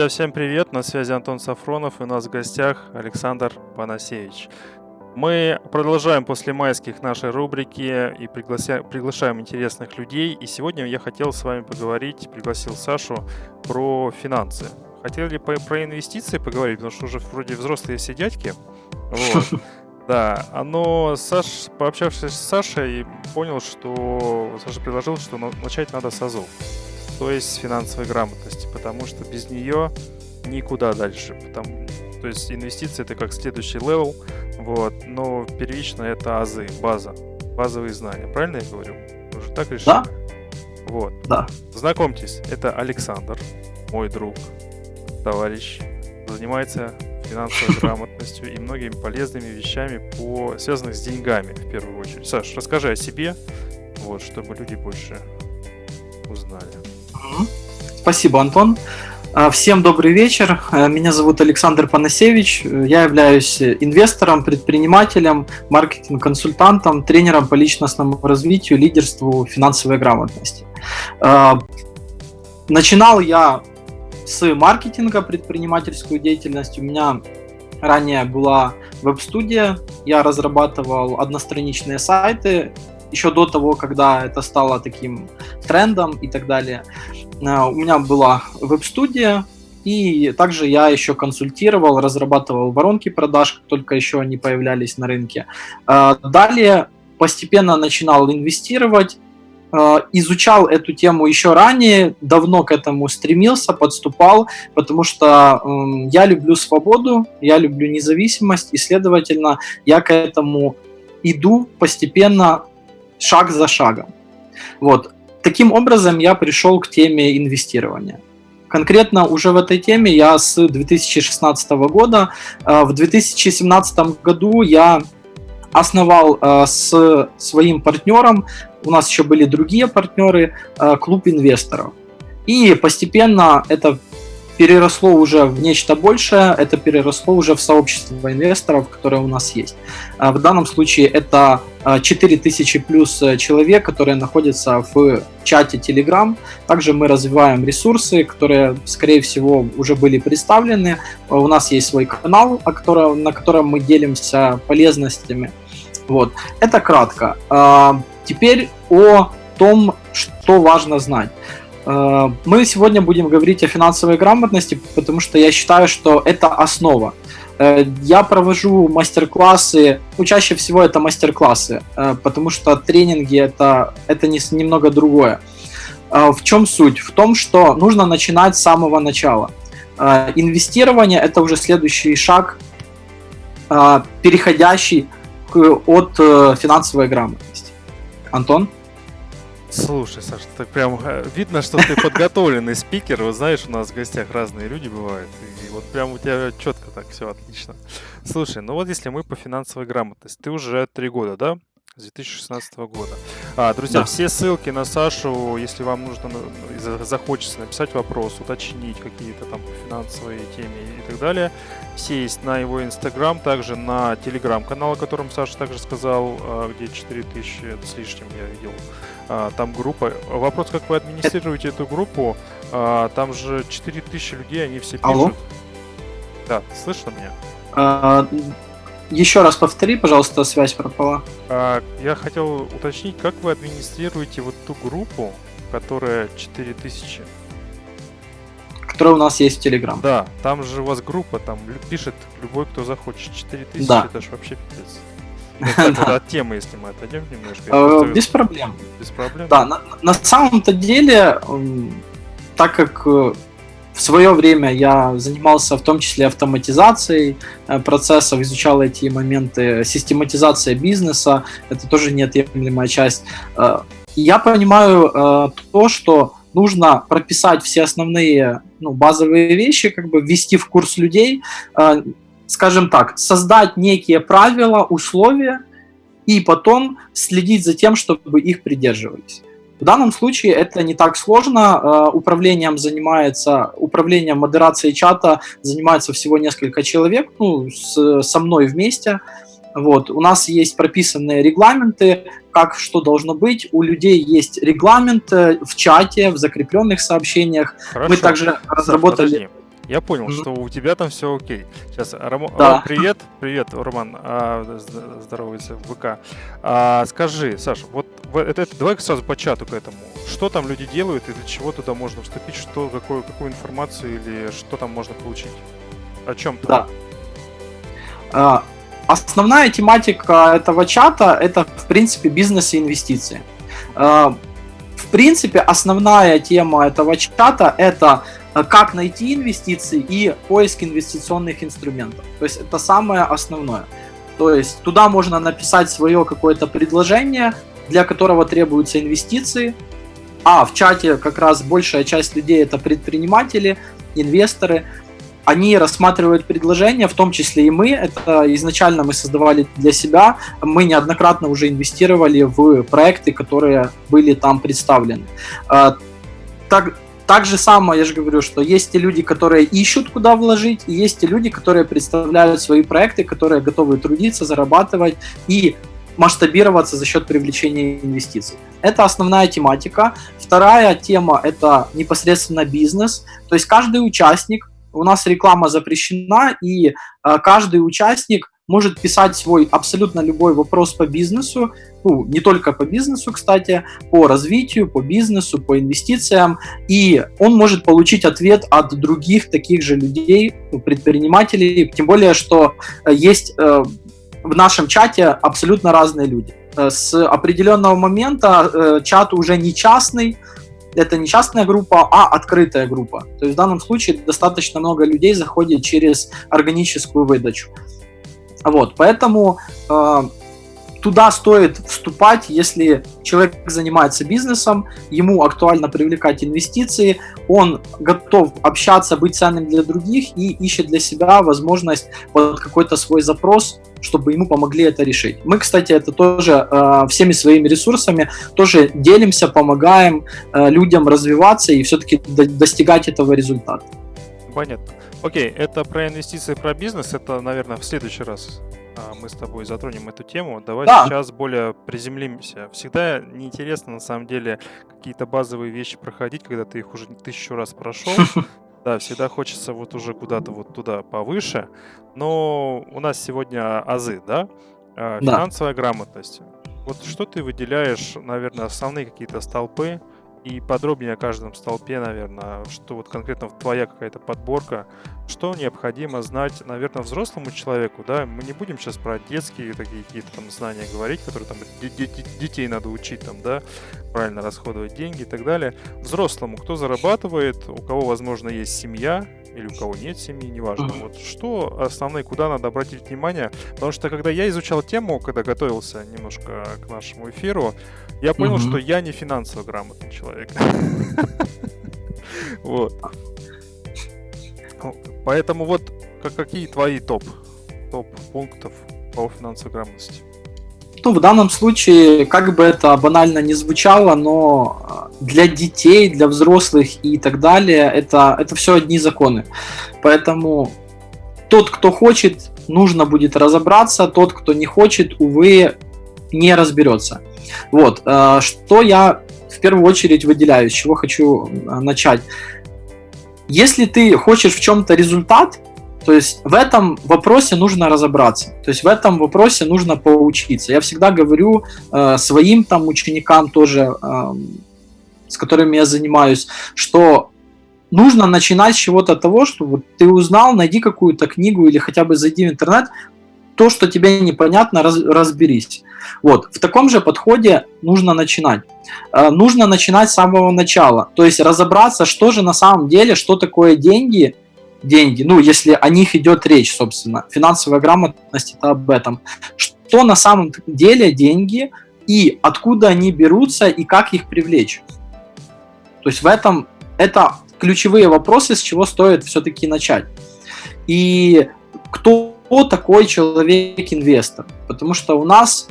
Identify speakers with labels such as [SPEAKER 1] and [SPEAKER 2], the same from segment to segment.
[SPEAKER 1] Друзья, всем привет! На связи Антон Сафронов и у нас в гостях Александр Панасевич. Мы продолжаем после майских нашей рубрики и приглася... приглашаем интересных людей. И сегодня я хотел с вами поговорить, пригласил Сашу про финансы. Хотели по... про инвестиции поговорить, потому что уже вроде взрослые все дядьки. Вот. Да, но Саш, пообщавшись с Сашей, понял, что Саша предложил, что начать надо с АЗОВ то есть финансовой грамотности, потому что без нее никуда дальше. Потому, то есть инвестиции это как следующий level, вот, но первично это азы, база, базовые знания. Правильно я говорю? Уже так решили?
[SPEAKER 2] Да.
[SPEAKER 1] Вот.
[SPEAKER 2] Да.
[SPEAKER 1] Знакомьтесь, это Александр, мой друг, товарищ, занимается финансовой грамотностью и многими полезными вещами, по, связанных с деньгами в первую очередь. Саш, расскажи о себе, вот, чтобы люди больше узнали.
[SPEAKER 2] Спасибо, Антон. А, всем добрый вечер. А, меня зовут Александр Панасевич. Я являюсь инвестором, предпринимателем, маркетинг-консультантом, тренером по личностному развитию, лидерству, финансовой грамотности. А, начинал я с маркетинга, предпринимательскую деятельность. У меня ранее была веб-студия. Я разрабатывал одностраничные сайты еще до того, когда это стало таким трендом и так далее. Э, у меня была веб-студия, и также я еще консультировал, разрабатывал воронки продаж, как только еще они появлялись на рынке. Э, далее постепенно начинал инвестировать, э, изучал эту тему еще ранее, давно к этому стремился, подступал, потому что я люблю свободу, я люблю независимость, и, следовательно, я к этому иду постепенно, шаг за шагом. Вот. Таким образом, я пришел к теме инвестирования. Конкретно уже в этой теме я с 2016 года. Э, в 2017 году я основал э, с своим партнером, у нас еще были другие партнеры, э, клуб инвесторов. И постепенно это переросло уже в нечто большее, это переросло уже в сообщество инвесторов, которое у нас есть. А в данном случае это 4000 а, плюс э, человек, которые находятся в чате Telegram. Также мы развиваем ресурсы, которые, скорее всего, уже были представлены. У нас есть свой канал, на котором мы делимся полезностями. Вот. Это кратко. А, теперь о том, что важно знать. Э, мы сегодня будем говорить о финансовой грамотности, потому что я считаю, что это основа. Э, я провожу мастер-классы, ну, чаще всего это мастер-классы, э, потому что тренинги это, это не, немного другое. В чем суть? В том, что нужно начинать с самого начала. Инвестирование это уже следующий шаг, переходящий от финансовой грамотности. Антон?
[SPEAKER 1] Слушай, Саша, так прям э, видно, что ты подготовленный спикер. Вот знаешь, у нас в гостях разные люди бывают. И вот прям у тебя четко так все отлично. Слушай, ну вот если мы по финансовой грамотности, ты уже три года, да? С 2016 года. А, друзья, да. все ссылки на Сашу, если вам нужно, захочется написать вопрос, уточнить какие-то там финансовые темы и так далее, все есть на его инстаграм, также на телеграм-канал, о котором Саша также сказал, а, где 4000 с лишним я видел там группа. Вопрос, как вы администрируете эту группу? А, там же 4000 людей, они все пишут. Алло? Да, слышно меня?
[SPEAKER 2] А, еще раз повтори, пожалуйста, связь пропала.
[SPEAKER 1] А, я хотел уточнить, как вы администрируете вот ту группу, которая 4000?
[SPEAKER 2] Которая у нас есть в Telegram.
[SPEAKER 1] Да, там же у вас группа, там пишет любой, кто захочет. 4000, да. это же вообще пипец. От темы, если мы отойдем немножко.
[SPEAKER 2] Э, без проблем.
[SPEAKER 1] Без проблем?
[SPEAKER 2] Да, на самом-то деле, так как э, в свое время я занимался в том числе автоматизацией э, процессов, изучал эти моменты, систематизация бизнеса, это тоже неотъемлемая часть. Я понимаю то, что нужно прописать все основные ну, базовые вещи, как бы ввести в курс людей, скажем так, создать некие правила, условия и потом следить за тем, чтобы их придерживались. В данном случае это не так сложно. Э, управлением занимается, управлением модерацией чата занимается всего несколько человек, ну, с, со мной вместе. Вот. У нас есть прописанные регламенты, как что должно быть. У людей есть регламент в чате, в закрепленных сообщениях.
[SPEAKER 1] Хорошо. Мы также разработали... Подожди. Я понял, mm-hmm. что у тебя там все окей. Сейчас, Ром...
[SPEAKER 2] да.
[SPEAKER 1] Ром, привет, привет, Роман, а, здоровается в ВК. А, скажи, Саша, вот это, это, давай сразу по чату к этому. Что там люди делают и для чего туда можно вступить, что, какую, какую информацию или что там можно получить? О чем
[SPEAKER 2] ты? Да. А, основная тематика этого чата это, в принципе, бизнес и инвестиции. А, в принципе, основная тема этого чата это как найти инвестиции и поиск инвестиционных инструментов. То есть это самое основное. То есть туда можно написать свое какое-то предложение, для которого требуются инвестиции. А в чате как раз большая часть людей это предприниматели, инвесторы. Они рассматривают предложения, в том числе и мы. Это изначально мы создавали для себя. Мы неоднократно уже инвестировали в проекты, которые были там представлены. А, так, так же самое, я же говорю, что есть те люди, которые ищут, куда вложить, и есть те люди, которые представляют свои проекты, которые готовы трудиться, зарабатывать и масштабироваться за счет привлечения инвестиций. Это основная тематика. Вторая тема – это непосредственно бизнес. То есть каждый участник, у нас реклама запрещена, и э, каждый участник может писать свой абсолютно любой вопрос по бизнесу, ну, не только по бизнесу, кстати, по развитию, по бизнесу, по инвестициям, и он может получить ответ от других таких же людей, предпринимателей, тем более, что э, есть э, в нашем чате абсолютно разные люди. Э, с определенного момента чат уже не частный, это не частная группа, а открытая группа. То есть в данном случае достаточно много людей заходит через органическую выдачу. Вот, поэтому э, туда стоит вступать, если человек занимается бизнесом, ему актуально привлекать инвестиции, он готов общаться, быть ценным для других и ищет для себя возможность под какой-то свой запрос, чтобы ему помогли это решить. Мы, кстати, это тоже э, всеми своими ресурсами тоже делимся, помогаем э, людям развиваться и все-таки до достигать этого результата.
[SPEAKER 1] Понятно. Окей, это про инвестиции, про бизнес, это, наверное, в следующий раз а, мы с тобой затронем эту тему. Давай да. сейчас более приземлимся. Всегда неинтересно, на самом деле, какие-то базовые вещи проходить, когда ты их уже тысячу раз прошел. Да, всегда хочется вот уже куда-то вот туда повыше. Но у нас сегодня азы, да? А, финансовая да. грамотность. Вот что ты выделяешь, наверное, основные какие-то столпы, и подробнее о каждом столпе, наверное, что вот конкретно твоя какая-то подборка, что необходимо знать, наверное, взрослому человеку, да, мы не будем сейчас про детские такие какие-то там знания говорить, которые там детей надо учить там, да, правильно расходовать деньги и так далее. Взрослому, кто зарабатывает, у кого, возможно, есть семья, или у кого нет семьи, неважно. Вот что основные, куда надо обратить внимание? Потому что когда я изучал тему, когда готовился немножко к нашему эфиру, я понял, что я не финансово грамотный человек. Вот. Поэтому вот какие твои топ, топ пунктов по финансовой грамотности?
[SPEAKER 2] Ну, в данном случае, как бы это банально не звучало, но а, для детей, для взрослых и так далее, это, это все одни законы. Поэтому тот, кто хочет, нужно будет разобраться, тот, кто не хочет, увы, не разберется. Вот, а, что я в первую очередь выделяю, с чего хочу а, начать. Если ты хочешь в чем-то результат, то есть в этом вопросе нужно разобраться, то есть в этом вопросе нужно поучиться. Я всегда говорю э, своим там ученикам тоже, э, с которыми я занимаюсь, что нужно начинать с чего-то того, что ты узнал, найди какую-то книгу или хотя бы зайди в интернет, то, что тебе непонятно, раз, разберись. Вот, в таком же подходе нужно начинать. Э, нужно начинать с самого начала, то есть разобраться, что же на самом деле, что такое деньги, деньги, ну, если о них идет речь, собственно. Финансовая грамотность – это об этом. Что на самом деле деньги и откуда они берутся и как их привлечь. То есть в этом это ключевые вопросы, с чего стоит все-таки начать. И кто такой человек-инвестор? Потому что у нас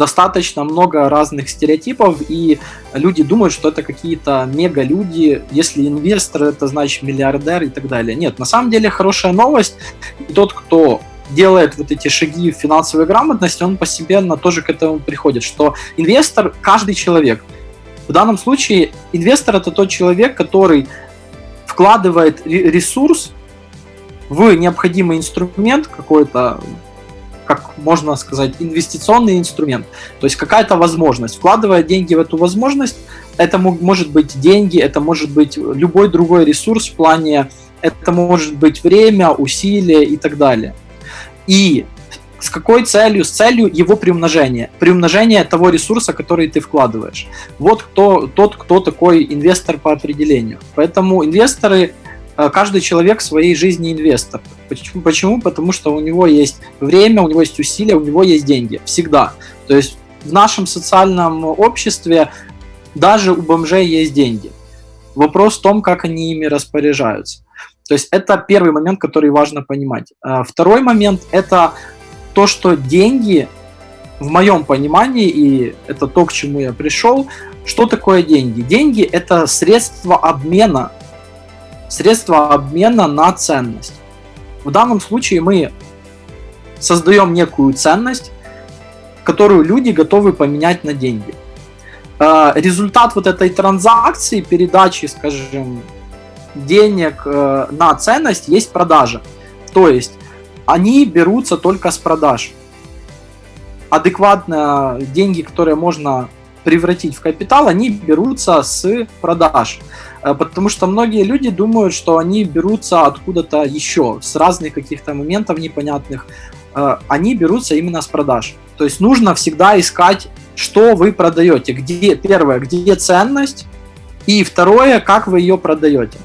[SPEAKER 2] достаточно много разных стереотипов, и люди думают, что это какие-то мега-люди, если инвестор, это значит миллиардер и так далее. Нет, на самом деле хорошая новость, и тот, кто делает вот эти шаги в финансовой грамотности, он постепенно тоже к этому приходит, что инвестор – каждый человек. В данном случае инвестор – это тот человек, который вкладывает ресурс в необходимый инструмент какой-то, как можно сказать, инвестиционный инструмент. То есть какая-то возможность. Вкладывая деньги в эту возможность, это может быть деньги, это может быть любой другой ресурс в плане, это может быть время, усилия и так далее. И с какой целью? С целью его приумножения. Приумножения того ресурса, который ты вкладываешь. Вот кто, тот, кто такой инвестор по определению. Поэтому инвесторы Э, каждый человек в своей жизни инвестор. Почему? Почему? Потому что у него есть время, у него есть усилия, у него есть деньги. Всегда. То есть в нашем социальном обществе даже у бомжей есть деньги. Вопрос в том, как они ими распоряжаются. То есть это первый момент, который важно понимать. Э, второй момент – это то, что деньги, в моем понимании, и это то, к чему я пришел, что такое деньги? Деньги – это средство обмена средство обмена на ценность. В данном случае мы создаем некую ценность, которую люди готовы поменять на деньги. А, результат вот этой транзакции, передачи, скажем, денег э, на ценность есть продажа. То есть они берутся только с продаж. Адекватно деньги, которые можно превратить в капитал, они берутся с продаж. Э, потому что многие люди думают, что они берутся откуда-то еще, с разных каких-то моментов непонятных. Э, они берутся именно с продаж. То есть нужно всегда искать, что вы продаете. Где, первое, где ценность, и второе, как вы ее продаете.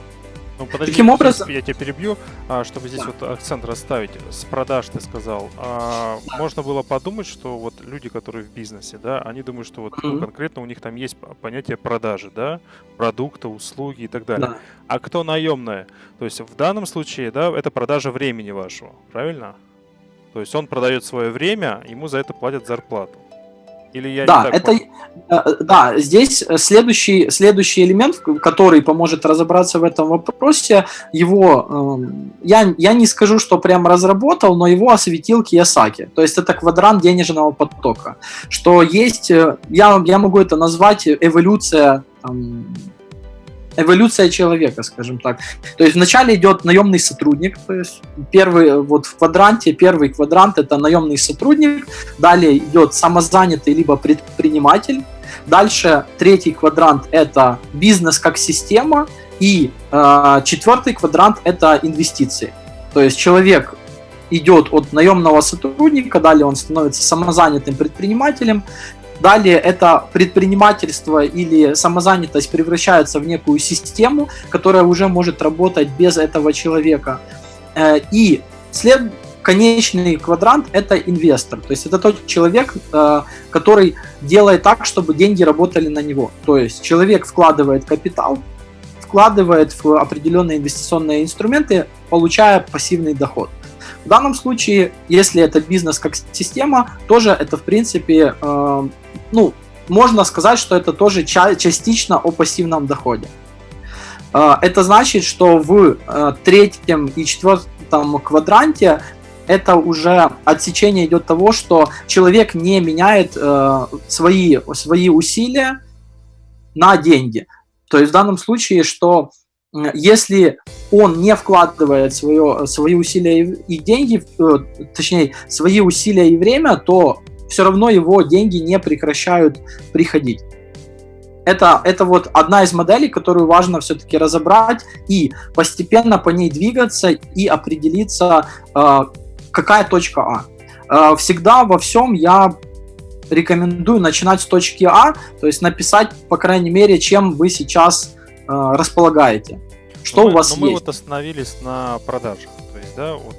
[SPEAKER 1] Ну, подожди, Таким образом... Я тебя перебью, а, чтобы здесь да. вот акцент расставить. С продаж ты сказал. А. Можно было подумать, что вот люди, которые в бизнесе, да, они думают, что вот mm-hmm. ну, конкретно у них там есть понятие продажи, да, продукта, услуги и так далее. Да. А кто наемная? То есть в данном случае, да, это продажа времени вашего, правильно? То есть он продает свое время, ему за это платят зарплату. Или я
[SPEAKER 2] да, это, понял? Э, да, здесь следующий, следующий элемент, который поможет разобраться в этом вопросе, его, эм, я, я не скажу, что прям разработал, но его осветил Киясаки. То есть это квадрант денежного потока. Что есть, э, я, я могу это назвать эволюция там, эволюция человека, скажем так. То есть вначале идет наемный сотрудник, то есть первый вот в квадранте, первый квадрант это наемный сотрудник, далее идет самозанятый либо предприниматель, дальше третий квадрант это бизнес как система и э, четвертый квадрант это инвестиции. То есть человек идет от наемного сотрудника, далее он становится самозанятым предпринимателем, Далее это предпринимательство или самозанятость превращается в некую систему, которая уже может работать без этого человека. Э, и след, конечный квадрант – это инвестор. То есть это тот человек, э, который делает так, чтобы деньги работали на него. То есть человек вкладывает капитал, вкладывает в определенные инвестиционные инструменты, получая пассивный доход. В данном случае, если это бизнес как система, тоже это в принципе э, ну, можно сказать, что это тоже ча частично о пассивном доходе. А, это значит, что в э, третьем и четвертом квадранте это уже отсечение идет того, что человек не меняет э, свои, свои усилия на деньги. То есть в данном случае, что если он не вкладывает свое, свои усилия и деньги, э, точнее, свои усилия и время, то все равно его деньги не прекращают приходить. Это, это вот одна из моделей, которую важно все-таки разобрать и постепенно по ней двигаться и определиться, э, какая точка А. Э, всегда во всем я рекомендую начинать с точки А, то есть написать, по крайней мере, чем вы сейчас э, располагаете. Что
[SPEAKER 1] но
[SPEAKER 2] у вас
[SPEAKER 1] но
[SPEAKER 2] есть.
[SPEAKER 1] Мы вот остановились на продажах. То есть, да, вот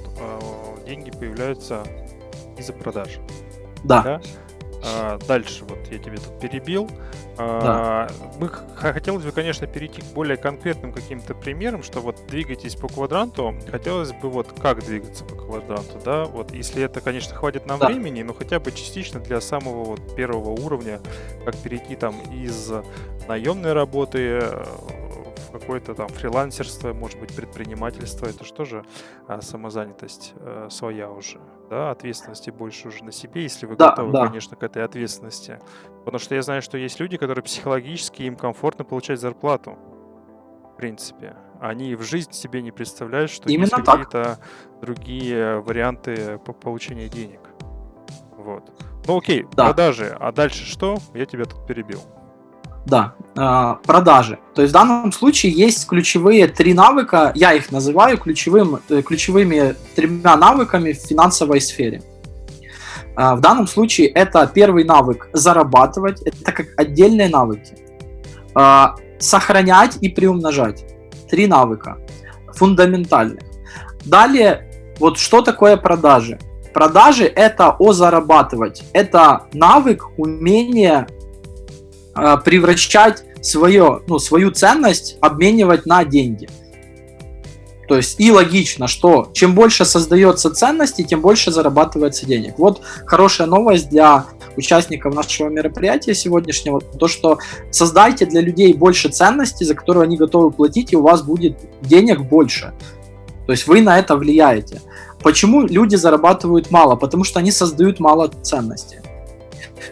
[SPEAKER 1] деньги появляются из-за продаж.
[SPEAKER 2] Да. да?
[SPEAKER 1] А, дальше, вот я тебе тут перебил. А, да. Мы хотелось бы, конечно, перейти к более конкретным каким-то примерам, что вот двигайтесь по квадранту. Хотелось бы вот как двигаться по квадранту, да? Вот если это, конечно, хватит нам да. времени, но хотя бы частично для самого вот первого уровня, как перейти там из наемной работы какое-то там фрилансерство, может быть, предпринимательство, это что же а, самозанятость а, своя уже, да, ответственности больше уже на себе, если вы да, готовы, да. конечно, к этой ответственности. Потому что я знаю, что есть люди, которые психологически им комфортно получать зарплату. в принципе. Они в жизнь себе не представляют, что
[SPEAKER 2] Именно
[SPEAKER 1] есть какие-то другие варианты по получения денег. Вот. Ну окей,
[SPEAKER 2] Да.
[SPEAKER 1] продажи. А дальше что? Я тебя тут перебил.
[SPEAKER 2] Да, а, продажи. То есть в данном случае есть ключевые три навыка, я их называю ключевым, э, ключевыми тремя навыками в финансовой сфере. А, В данном случае это первый навык зарабатывать, это как отдельные навыки. А, Сохранять и приумножать. Три навыка фундаментальных. Далее, вот что такое продажи? Продажи это о зарабатывать. Это навык, умение превращать свое, ну, свою ценность, обменивать на деньги. То есть и логично, что чем больше создается ценностей, тем больше зарабатывается денег. Вот хорошая новость для участников нашего мероприятия сегодняшнего, то что создайте для людей больше ценностей, за которые они готовы платить, и у вас будет денег больше. То есть вы на это влияете. Почему люди зарабатывают мало? Потому что они создают мало ценностей.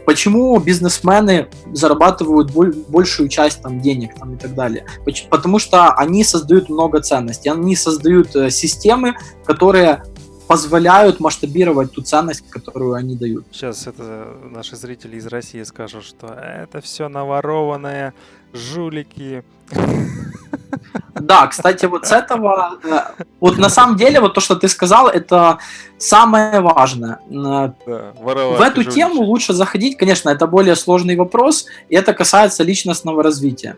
[SPEAKER 2] Почему бизнесмены зарабатывают боль- большую часть там, денег там, и так далее? Потому что они создают много ценностей, они создают э, системы, которые позволяют масштабировать ту ценность, которую они дают.
[SPEAKER 1] Сейчас это наши зрители из России скажут, что это все наворованное, жулики.
[SPEAKER 2] Да, кстати, вот с этого, э, вот на самом деле, вот то, что ты сказал, это самое важное. Э,
[SPEAKER 1] Да,
[SPEAKER 2] В
[SPEAKER 1] воровать
[SPEAKER 2] эту
[SPEAKER 1] жуличи.
[SPEAKER 2] тему лучше заходить, конечно, это более сложный вопрос, и это касается личностного развития.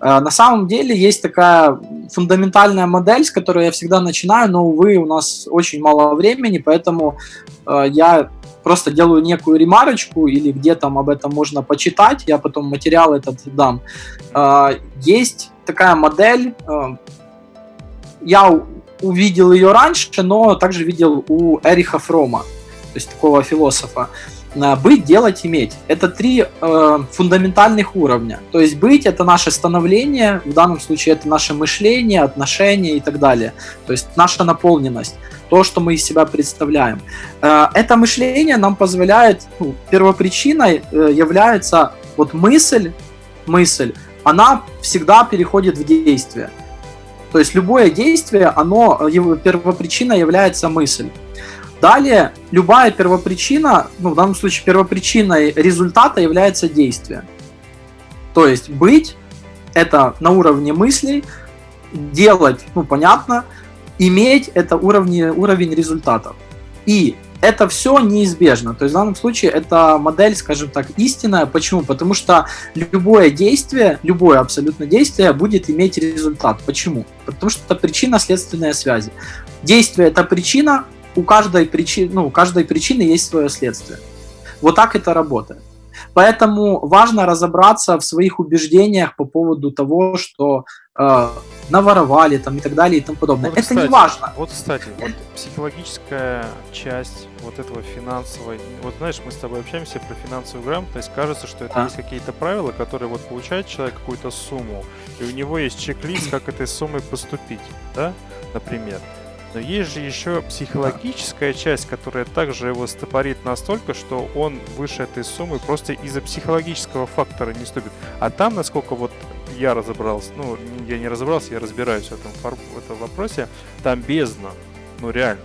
[SPEAKER 2] Э, На самом деле есть такая фундаментальная модель, с которой я всегда начинаю, но, увы, у нас очень мало времени, поэтому я просто делаю некую ремарочку или где там об этом можно почитать, я потом материал этот дам. Есть такая модель, э, я увидел ее раньше, но также видел у Эриха Фрома, то есть такого философа. Э, Быть, делать, иметь. Это три э, фундаментальных уровня. То есть быть это наше становление, в данном случае это наше мышление, отношения и так далее. То есть наша наполненность, то, что мы из себя представляем. Это мышление нам позволяет, ну, первопричиной является вот мысль, мысль, она всегда переходит в действие. То есть любое действие, оно, э, его первопричиной является мысль. Далее, любая первопричина, ну, в данном случае первопричиной результата является действие. То есть быть – это на уровне мыслей, делать, ну, понятно, иметь – это уровни, уровень результатов. И это все неизбежно. То есть в данном случае это модель, скажем так, истинная. Почему? Потому что любое действие, любое абсолютно действие будет иметь результат. Почему? Потому что это причинно-следственная связи. Действие – это причина, у каждой, причины, ну, у каждой причины есть свое следствие. Вот так это работает. Поэтому важно разобраться в своих убеждениях по поводу того, что э, наворовали там, и так далее и тому подобное.
[SPEAKER 1] Вот,
[SPEAKER 2] это
[SPEAKER 1] кстати,
[SPEAKER 2] не важно.
[SPEAKER 1] Вот, кстати, вот психологическая часть вот этого финансовой... Вот знаешь, мы с тобой общаемся про финансовую грамотность, кажется, что это
[SPEAKER 2] Да.
[SPEAKER 1] есть какие-то правила, которые вот получает человек какую-то сумму, и у него есть чек-лист, как этой суммой поступить, да, например. Но есть же еще психологическая часть, которая также его стопорит настолько, что он выше этой суммы просто из-за психологического фактора не ступит. А там, насколько вот я разобрался, ну, я не разобрался, я разбираюсь в этом, в этом вопросе, там бездна. Ну, реально.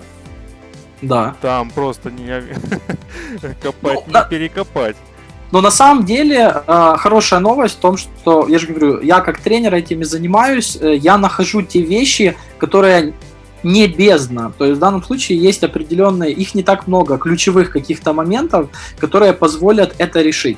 [SPEAKER 2] Да.
[SPEAKER 1] Там просто не копать,
[SPEAKER 2] Ну,
[SPEAKER 1] не перекопать.
[SPEAKER 2] Но на самом деле э, хорошая новость в том, что, я же говорю, я как тренер этими занимаюсь, э, я нахожу те вещи, которые не бездна. То есть в данном случае есть определенные, их не так много, ключевых каких-то моментов, которые позволят это решить.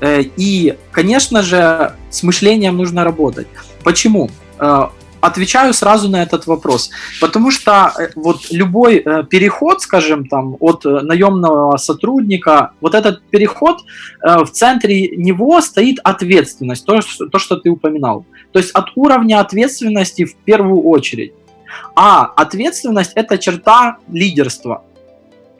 [SPEAKER 2] Э, И, конечно же, с мышлением нужно работать. Почему? Э, Отвечаю сразу на этот вопрос. Потому что э, вот любой переход, скажем, там, от наемного сотрудника, вот этот переход, в центре него стоит ответственность, то, что- то, что ты упоминал. То есть от уровня ответственности в первую очередь. А ответственность – это черта лидерства.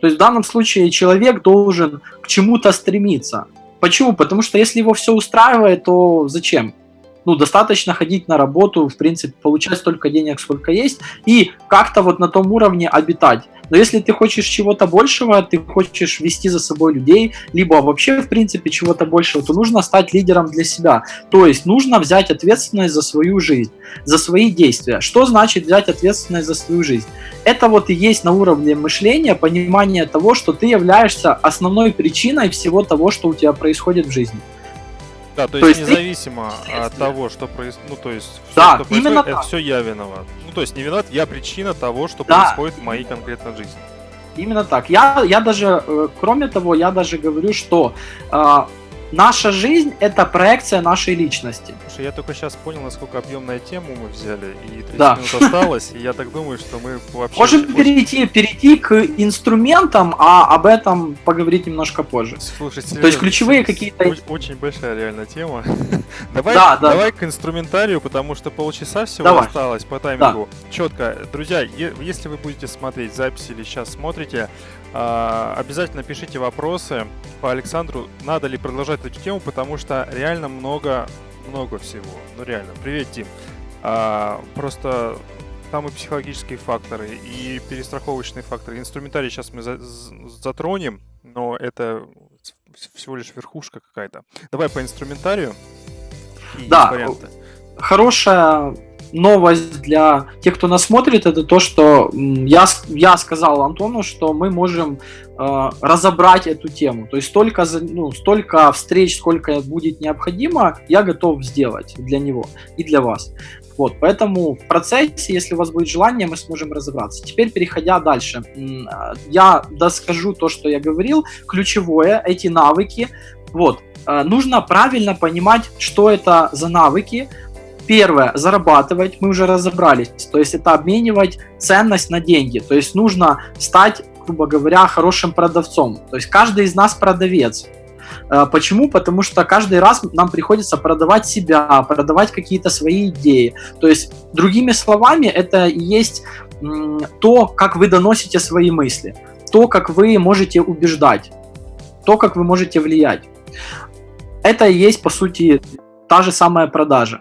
[SPEAKER 2] То есть в данном случае человек должен к чему-то стремиться. Почему? Потому что если его все устраивает, то зачем? Ну, достаточно ходить на работу, в принципе, получать столько денег, сколько есть, и как-то вот на том уровне обитать. Но если ты хочешь чего-то большего, ты хочешь вести за собой людей, либо вообще, в принципе, чего-то большего, то нужно стать лидером для себя. То есть нужно взять ответственность за свою жизнь, за свои действия. Что значит взять ответственность за свою жизнь? Это вот и есть на уровне мышления понимание того, что ты являешься основной причиной всего того, что у тебя происходит в жизни.
[SPEAKER 1] Да, то, то есть, есть независимо от того, что происходит, ну то есть
[SPEAKER 2] все, да, что происходит,
[SPEAKER 1] это так. все я виноват. Ну то есть не виноват, я причина того, что да. происходит в моей конкретной жизни.
[SPEAKER 2] Именно так. Я, я даже, э, кроме того, я даже говорю, что э, наша жизнь это проекция нашей личности.
[SPEAKER 1] Слушай, я только сейчас понял, насколько объемная тему мы взяли, и 30 да. минут осталось, и я так думаю, что мы вообще...
[SPEAKER 2] Можем перейти, перейти к инструментам, а об этом поговорить немножко позже.
[SPEAKER 1] Слушай,
[SPEAKER 2] То есть ключевые какие-то...
[SPEAKER 1] Очень, большая реально тема. давай, да, да. давай к инструментарию, потому что полчаса всего давай. осталось по таймингу. Да. Четко. Друзья, если вы будете смотреть запись или сейчас смотрите, обязательно пишите вопросы по Александру, надо ли продолжать эту тему, потому что реально много, много всего. Ну реально. Привет, Дим. А, просто там и психологические факторы, и перестраховочные факторы. Инструментарий сейчас мы за затронем, но это всего лишь верхушка какая-то. Давай по инструментарию.
[SPEAKER 2] да, варианты. хорошая новость для тех, кто нас смотрит, это то, что я, я сказал Антону, что мы можем э, разобрать эту тему. То есть столько, ну, столько встреч, сколько будет необходимо, я готов сделать для него и для вас. Вот, поэтому в процессе, если у вас будет желание, мы сможем разобраться. Теперь, переходя дальше, я доскажу то, что я говорил. Ключевое, эти навыки. Вот, э, нужно правильно понимать, что это за навыки, Первое, зарабатывать, мы уже разобрались, то есть это обменивать ценность на деньги, то есть нужно стать, грубо говоря, хорошим продавцом, то есть каждый из нас продавец. Э, почему? Потому что каждый раз нам приходится продавать себя, продавать какие-то свои идеи. То есть, другими словами, это и есть то, как вы доносите свои мысли, то, как вы можете убеждать, то, как вы можете влиять. Это и есть, по сути, та же самая продажа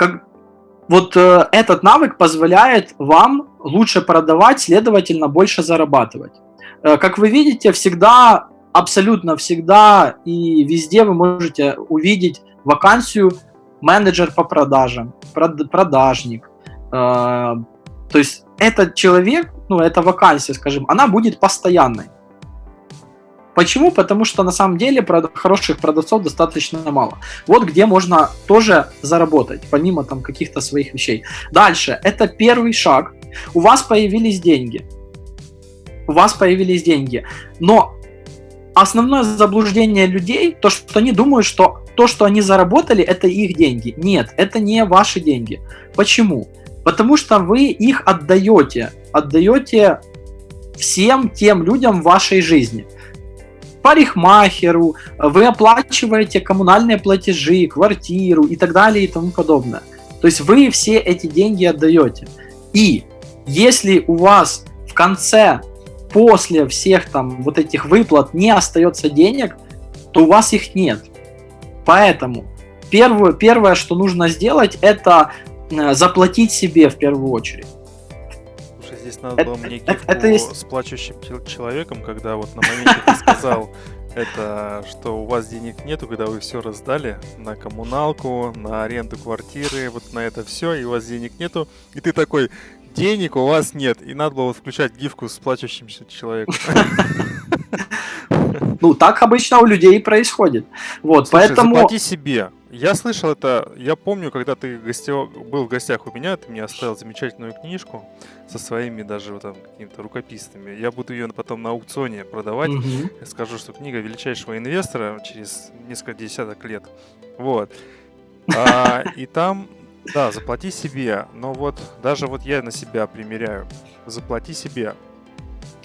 [SPEAKER 2] как, вот э, этот навык позволяет вам лучше продавать, следовательно, больше зарабатывать. Э, как вы видите, всегда, абсолютно всегда и везде вы можете увидеть вакансию менеджер по продажам, прод, продажник. Э, то есть этот человек, ну, эта вакансия, скажем, она будет постоянной. Почему? Потому что на самом деле хороших продавцов достаточно мало. Вот где можно тоже заработать, помимо там каких-то своих вещей. Дальше, это первый шаг. У вас появились деньги. У вас появились деньги. Но основное заблуждение людей, то, что они думают, что то, что они заработали, это их деньги. Нет, это не ваши деньги. Почему? Потому что вы их отдаете. Отдаете всем тем людям в вашей жизни парикмахеру, вы оплачиваете коммунальные платежи, квартиру и так далее и тому подобное. То есть вы все эти деньги отдаете. И если у вас в конце, после всех там вот этих выплат не остается денег, то у вас их нет. Поэтому первое, первое, что нужно сделать, это э, заплатить себе в первую очередь
[SPEAKER 1] здесь надо было мне гифку это с плачущим человеком, когда вот на моменте ты сказал, это что у вас денег нету, когда вы все раздали на коммуналку, на аренду квартиры, вот на это все, и у вас денег нету, и ты такой, денег у вас нет, и надо было включать гифку с плачущим человеком.
[SPEAKER 2] Ну, так обычно у людей происходит. Вот,
[SPEAKER 1] Слушай,
[SPEAKER 2] поэтому...
[SPEAKER 1] заплати себе. Я слышал это, я помню, когда ты гостев... был в гостях у меня, ты мне оставил замечательную книжку со своими даже вот там какими-то рукописными. Я буду ее потом на аукционе продавать. Угу. Я скажу, что книга величайшего инвестора через несколько десяток лет. Вот. А, и там, да, заплати себе. Но вот даже вот я на себя примеряю. Заплати себе.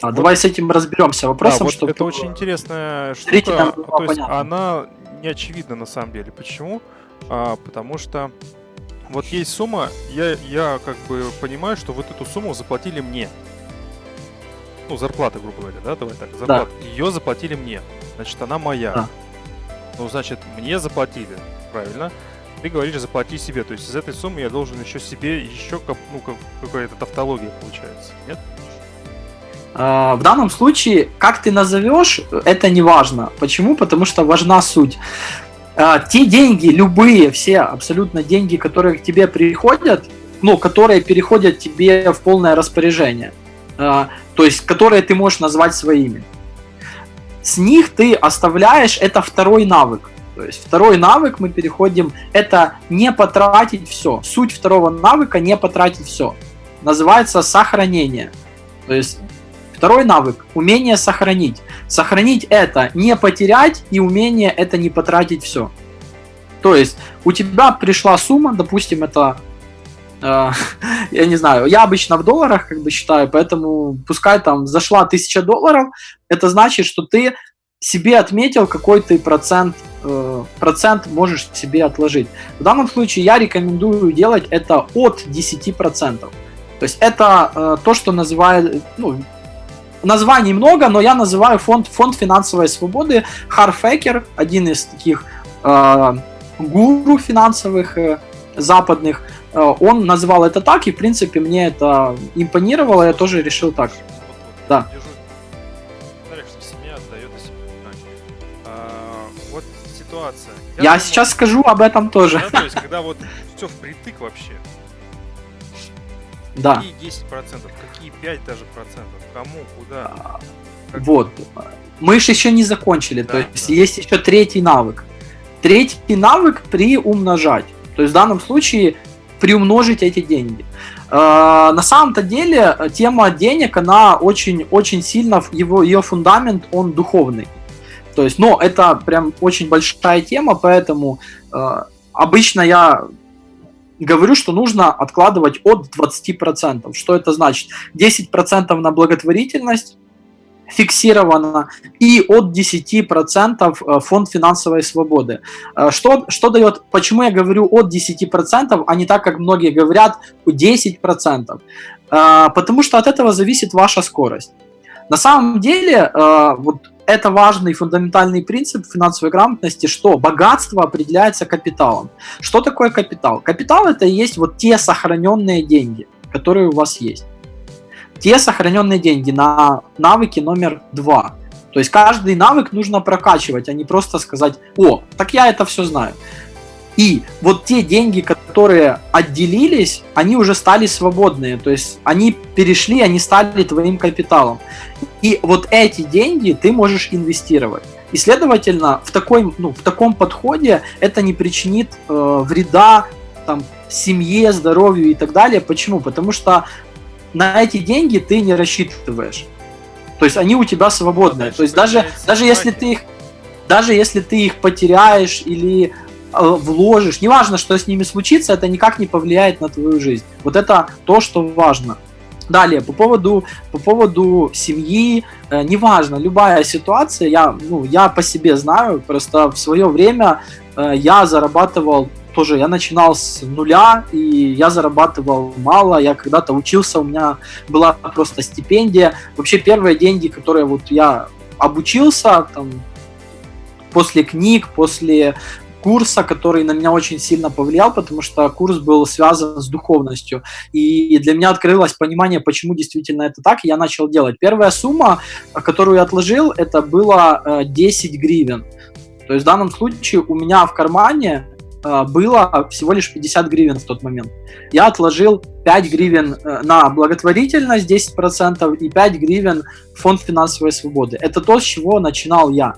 [SPEAKER 2] А вот. давай с этим разберемся вопросом, да, вот
[SPEAKER 1] чтобы... Это очень интересная штука. То есть понятно. она не очевидна на самом деле. Почему? А, потому что вот есть сумма, я, я как бы понимаю, что вот эту сумму заплатили мне. Ну, зарплата, грубо говоря, да, давай так, зарплата. Да. Ее заплатили мне. Значит, она моя. Да. Ну, значит, мне заплатили, правильно? Ты говоришь, заплати себе. То есть из этой суммы я должен еще себе, еще, ну, какая-то тавтология получается, нет?
[SPEAKER 2] В данном случае, как ты назовешь, это не важно. Почему? Потому что важна суть. Те деньги, любые, все абсолютно деньги, которые к тебе приходят, ну, которые переходят тебе в полное распоряжение, то есть которые ты можешь назвать своими. С них ты оставляешь, это второй навык. То есть второй навык мы переходим, это не потратить все. Суть второго навыка не потратить все. Называется сохранение. То есть второй навык, умение сохранить. Сохранить это не потерять и умение это не потратить все. То есть у тебя пришла сумма, допустим, это э, я не знаю, я обычно в долларах как бы считаю, поэтому пускай там зашла 1000 долларов, это значит, что ты себе отметил какой ты процент Э, процент можешь себе отложить. В данном случае я рекомендую делать это от 10%. То есть это э, то, что называют, ну, названий много, но я называю фонд, фонд финансовой свободы. Харфекер, один из таких э, гуру финансовых э, западных, э, он назвал это так, и в принципе мне это импонировало, я тоже решил так. Да. ситуация. Я, я думаю, сейчас скажу об этом тоже.
[SPEAKER 1] Да, то есть, когда вот все впритык вообще.
[SPEAKER 2] Да.
[SPEAKER 1] Какие 10 процентов, какие 5 даже процентов, кому, куда. А,
[SPEAKER 2] как... Вот. Мы же еще не закончили, да, то есть да. есть еще третий навык. Третий навык приумножать. То есть в данном случае приумножить эти деньги. Э, на самом-то деле тема денег, она очень-очень сильно, его, ее фундамент, он духовный. То есть, но это прям очень большая тема, поэтому э, обычно я говорю, что нужно откладывать от 20%. Что это значит? 10% на благотворительность фиксировано и от 10% э, фонд финансовой свободы. Э, что, что дает, почему я говорю от 10%, а не так, как многие говорят, 10%? Э, потому что от этого зависит ваша скорость. На самом деле, вот это важный фундаментальный принцип финансовой грамотности, что богатство определяется капиталом. Что такое капитал? Капитал это и есть вот те сохраненные деньги, которые у вас есть. Те сохраненные деньги на навыки номер два. То есть каждый навык нужно прокачивать, а не просто сказать, о, так я это все знаю. И вот те деньги, которые отделились, они уже стали свободные. То есть они перешли, они стали твоим капиталом. И вот эти деньги ты можешь инвестировать. И, следовательно, в, такой, ну, в таком подходе это не причинит э, вреда там, семье, здоровью и так далее. Почему? Потому что на эти деньги ты не рассчитываешь. То есть они у тебя свободные. То есть даже, даже если ты их даже если ты их потеряешь или вложишь, неважно, что с ними случится, это никак не повлияет на твою жизнь. Вот это то, что важно. Далее, по поводу, по поводу семьи, э, неважно, любая ситуация, я, ну, я по себе знаю, просто в свое время э, я зарабатывал тоже, я начинал с нуля, и я зарабатывал мало, я когда-то учился, у меня была просто стипендия. Вообще первые деньги, которые вот я обучился, там, после книг, после курса, который на меня очень сильно повлиял, потому что курс был связан с духовностью. И для меня открылось понимание, почему действительно это так, и я начал делать. Первая сумма, которую я отложил, это было 10 э, гривен. То есть в данном случае у меня в кармане э, было всего лишь 50 гривен в тот момент. Я отложил 5 гривен э, на благотворительность 10% и 5 гривен в фонд финансовой свободы. Это то, с чего начинал я.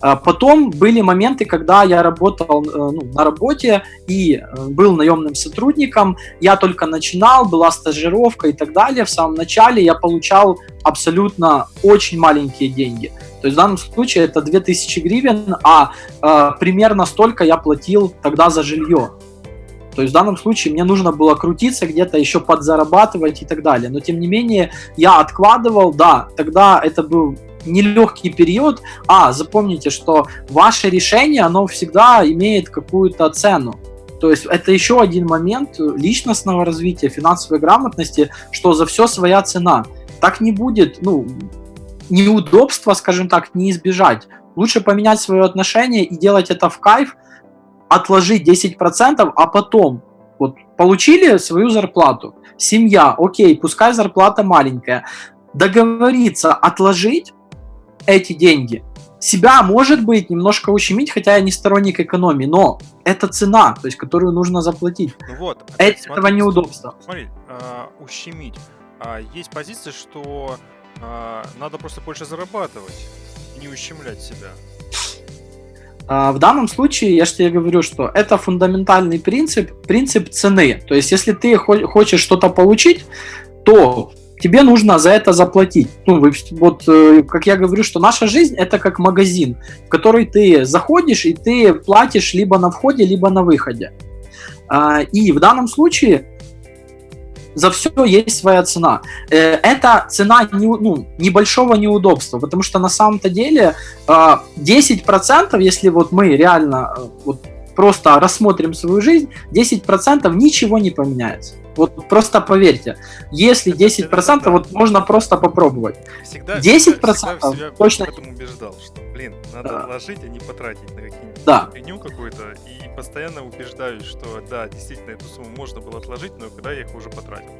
[SPEAKER 2] А потом были моменты, когда я работал э, ну, на работе и э, был наемным сотрудником. Я только начинал, была стажировка и так далее. В самом начале я получал абсолютно очень маленькие деньги. То есть в данном случае это 2000 гривен, а э, примерно столько я платил тогда за жилье. То есть в данном случае мне нужно было крутиться где-то, еще подзарабатывать и так далее. Но тем не менее я откладывал, да, тогда это был нелегкий период. А, запомните, что ваше решение, оно всегда имеет какую-то цену. То есть это еще один момент личностного развития, финансовой грамотности, что за все своя цена. Так не будет, ну, неудобства, скажем так, не избежать. Лучше поменять свое отношение и делать это в кайф, отложить 10%, а потом вот получили свою зарплату, семья, окей, пускай зарплата маленькая, договориться отложить эти деньги, себя, может быть, немножко ущемить, хотя я не сторонник экономии, но это цена, то есть, которую нужно заплатить.
[SPEAKER 1] Ну вот, опять,
[SPEAKER 2] Этого смотри, неудобства.
[SPEAKER 1] Смотри, э, ущемить. А, есть позиция, что э, надо просто больше зарабатывать, не ущемлять себя.
[SPEAKER 2] А, в данном случае, я же тебе говорю, что это фундаментальный принцип, принцип цены. То есть, если ты хочешь что-то получить, то тебе нужно за это заплатить. Ну, вот, э, как я говорю, что наша жизнь это как магазин, в который ты заходишь и ты платишь либо на входе, либо на выходе. А, и в данном случае за все есть своя цена. Э, это цена не, ну, небольшого неудобства, потому что на самом-то деле 10%, а, если вот мы реально э, вот просто рассмотрим свою жизнь, 10% ничего не поменяется. Вот просто поверьте, если 10%, да. вот можно просто попробовать.
[SPEAKER 1] Всегда, 10%
[SPEAKER 2] всегда, всегда точно...
[SPEAKER 1] Я убеждал, что, блин, надо да. вложить, а не потратить на какие-нибудь
[SPEAKER 2] да.
[SPEAKER 1] фигню какую-то. И постоянно убеждаюсь, что да, действительно, эту сумму можно было отложить, но когда я их уже потратил.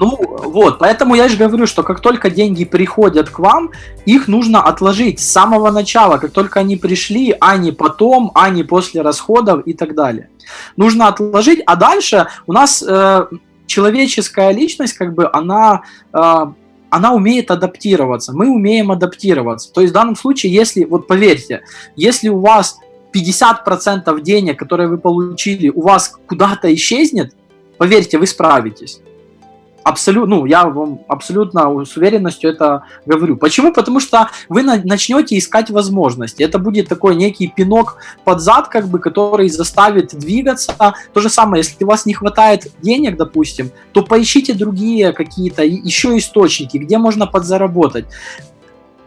[SPEAKER 2] Ну вот, поэтому я же говорю, что как только деньги приходят к вам, их нужно отложить с самого начала, как только они пришли, а не потом, а не после расходов и так далее. Нужно отложить, а дальше у нас э, человеческая личность, как бы, она... Э, она умеет адаптироваться, мы умеем адаптироваться. То есть в данном случае, если, вот поверьте, если у вас 50% денег, которые вы получили, у вас куда-то исчезнет, поверьте, вы справитесь абсолютно, ну, я вам абсолютно с уверенностью это говорю. Почему? Потому что вы начнете искать возможности. Это будет такой некий пинок под зад, как бы, который заставит двигаться. То же самое, если у вас не хватает денег, допустим, то поищите другие какие-то еще источники, где можно подзаработать.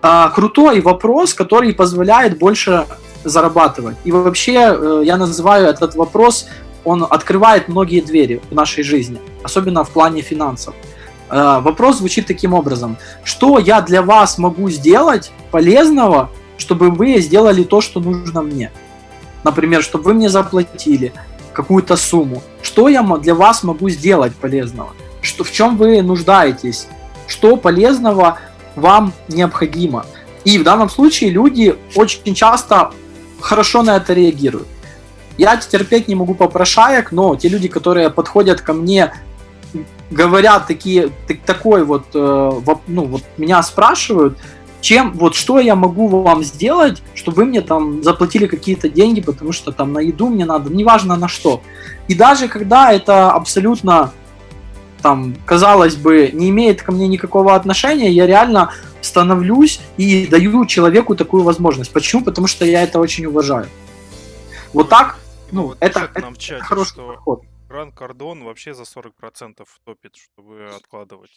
[SPEAKER 2] А, крутой вопрос, который позволяет больше зарабатывать. И вообще э, я называю этот вопрос он открывает многие двери в нашей жизни, особенно в плане финансов. Э, вопрос звучит таким образом. Что я для вас могу сделать полезного, чтобы вы сделали то, что нужно мне? Например, чтобы вы мне заплатили какую-то сумму. Что я для вас могу сделать полезного? Что, в чем вы нуждаетесь? Что полезного вам необходимо? И в данном случае люди очень часто хорошо на это реагируют. Я терпеть не могу попрошаек, но те люди, которые подходят ко мне, говорят такие, так, такой вот, э, ну вот меня спрашивают, чем, вот что я могу вам сделать, чтобы вы мне там заплатили какие-то деньги, потому что там на еду мне надо, неважно на что. И даже когда это абсолютно там, казалось бы, не имеет ко мне никакого отношения, я реально становлюсь и даю человеку такую возможность. Почему? Потому что я это очень уважаю. Вот так
[SPEAKER 1] ну, вот это, это нам в чате, хороший что подход. Гран Кардон вообще за 40% топит, чтобы откладывать.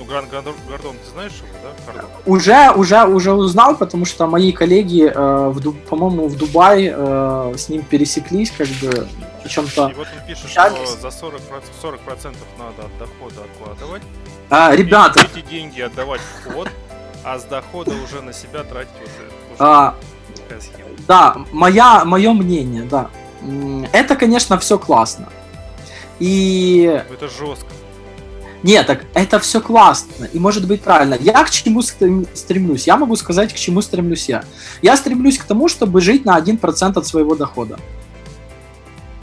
[SPEAKER 1] Ну, Гран Гордон, ты знаешь его, да? Кардон?
[SPEAKER 2] Уже, уже, уже узнал, потому что мои коллеги, э, в, по-моему, в Дубае э, с ним пересеклись, как бы, о чем-то...
[SPEAKER 1] И вот он пишет, что за 40%, 40 надо от дохода откладывать.
[SPEAKER 2] А, ребята...
[SPEAKER 1] Эти, эти деньги отдавать в вход, а с дохода уже на себя тратить вот
[SPEAKER 2] это. А, да, моя, мое мнение, да это, конечно, все классно. И...
[SPEAKER 1] Это жестко.
[SPEAKER 2] Нет, так это все классно и может быть правильно. Я к чему стремлюсь? Я могу сказать, к чему стремлюсь я. Я стремлюсь к тому, чтобы жить на 1% от своего дохода.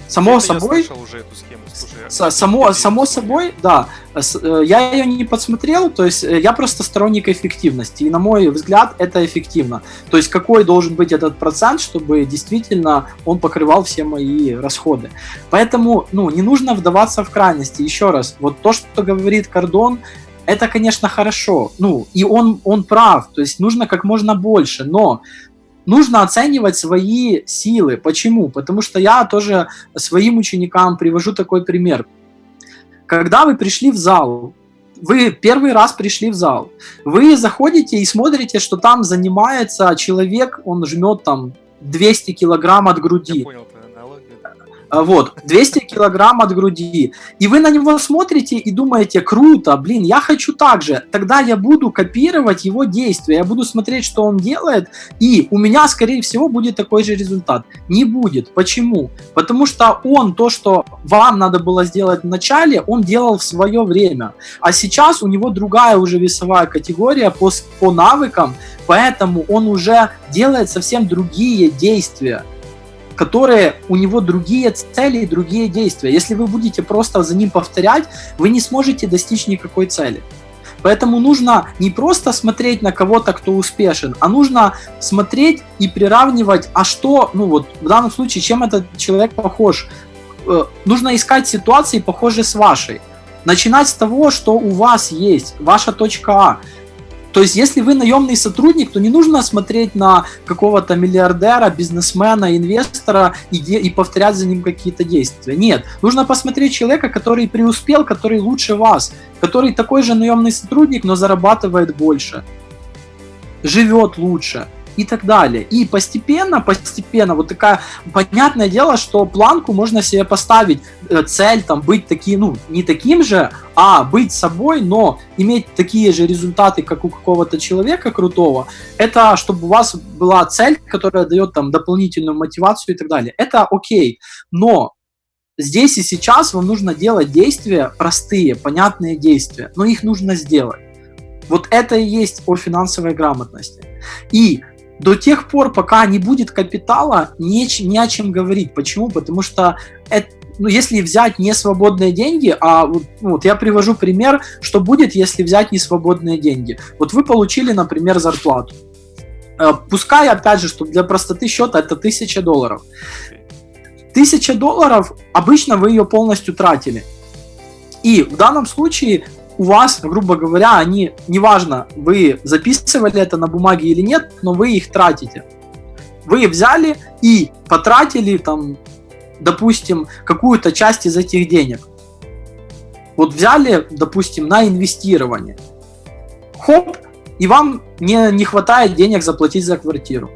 [SPEAKER 2] Само собой...
[SPEAKER 1] Уже эту схему.
[SPEAKER 2] Слушай, само, само собой, да. Э, я ее не подсмотрел, то есть э, я просто сторонник эффективности. И на мой взгляд, это эффективно. То есть какой должен быть этот процент, чтобы действительно он покрывал все мои расходы. Поэтому, ну, не нужно вдаваться в крайности. Еще раз, вот то, что говорит Кордон, это, конечно, хорошо. Ну, и он, он прав. То есть нужно как можно больше. Но нужно оценивать свои силы. Почему? Потому что я тоже своим ученикам привожу такой пример. Когда вы пришли в зал, вы первый раз пришли в зал, вы заходите и смотрите, что там занимается человек, он жмет там 200 килограмм от груди.
[SPEAKER 1] Я понял,
[SPEAKER 2] вот, 200 килограмм от груди. И вы на него смотрите и думаете, круто, блин, я хочу так же. Тогда я буду копировать его действия, я буду смотреть, что он делает, и у меня, скорее всего, будет такой же результат. Не будет. Почему? Потому что он то, что вам надо было сделать в начале, он делал в свое время. А сейчас у него другая уже весовая категория по, по навыкам, поэтому он уже делает совсем другие действия которые у него другие цели и другие действия. Если вы будете просто за ним повторять, вы не сможете достичь никакой цели. Поэтому нужно не просто смотреть на кого-то, кто успешен, а нужно смотреть и приравнивать, а что, ну вот в данном случае, чем этот человек похож. Э, нужно искать ситуации, похожие с вашей. Начинать с того, что у вас есть, ваша точка А. То есть, если вы наемный сотрудник, то не нужно смотреть на какого-то миллиардера, бизнесмена, инвестора и, и повторять за ним какие-то действия. Нет, нужно посмотреть человека, который преуспел, который лучше вас, который такой же наемный сотрудник, но зарабатывает больше, живет лучше и так далее. И постепенно, постепенно, вот такая, понятное дело, что планку можно себе поставить, э, цель там быть таким, ну, не таким же, а быть собой, но иметь такие же результаты, как у какого-то человека крутого, это чтобы у вас была цель, которая дает там дополнительную мотивацию и так далее. Это окей, но здесь и сейчас вам нужно делать действия простые, понятные действия, но их нужно сделать. Вот это и есть о финансовой грамотности. И до тех пор, пока не будет капитала, не, не о чем говорить. Почему? Потому что это, ну, если взять не свободные деньги, а вот, ну, вот я привожу пример, что будет, если взять не свободные деньги. Вот вы получили, например, зарплату. Э, пускай, опять же, что для простоты счета это 1000 долларов. 1000 долларов, обычно вы ее полностью тратили. И в данном случае у вас, грубо говоря, они, неважно, вы записывали это на бумаге или нет, но вы их тратите. Вы взяли и потратили там, допустим, какую-то часть из этих денег. Вот взяли, допустим, на инвестирование. Хоп, и вам не, не хватает денег заплатить за квартиру.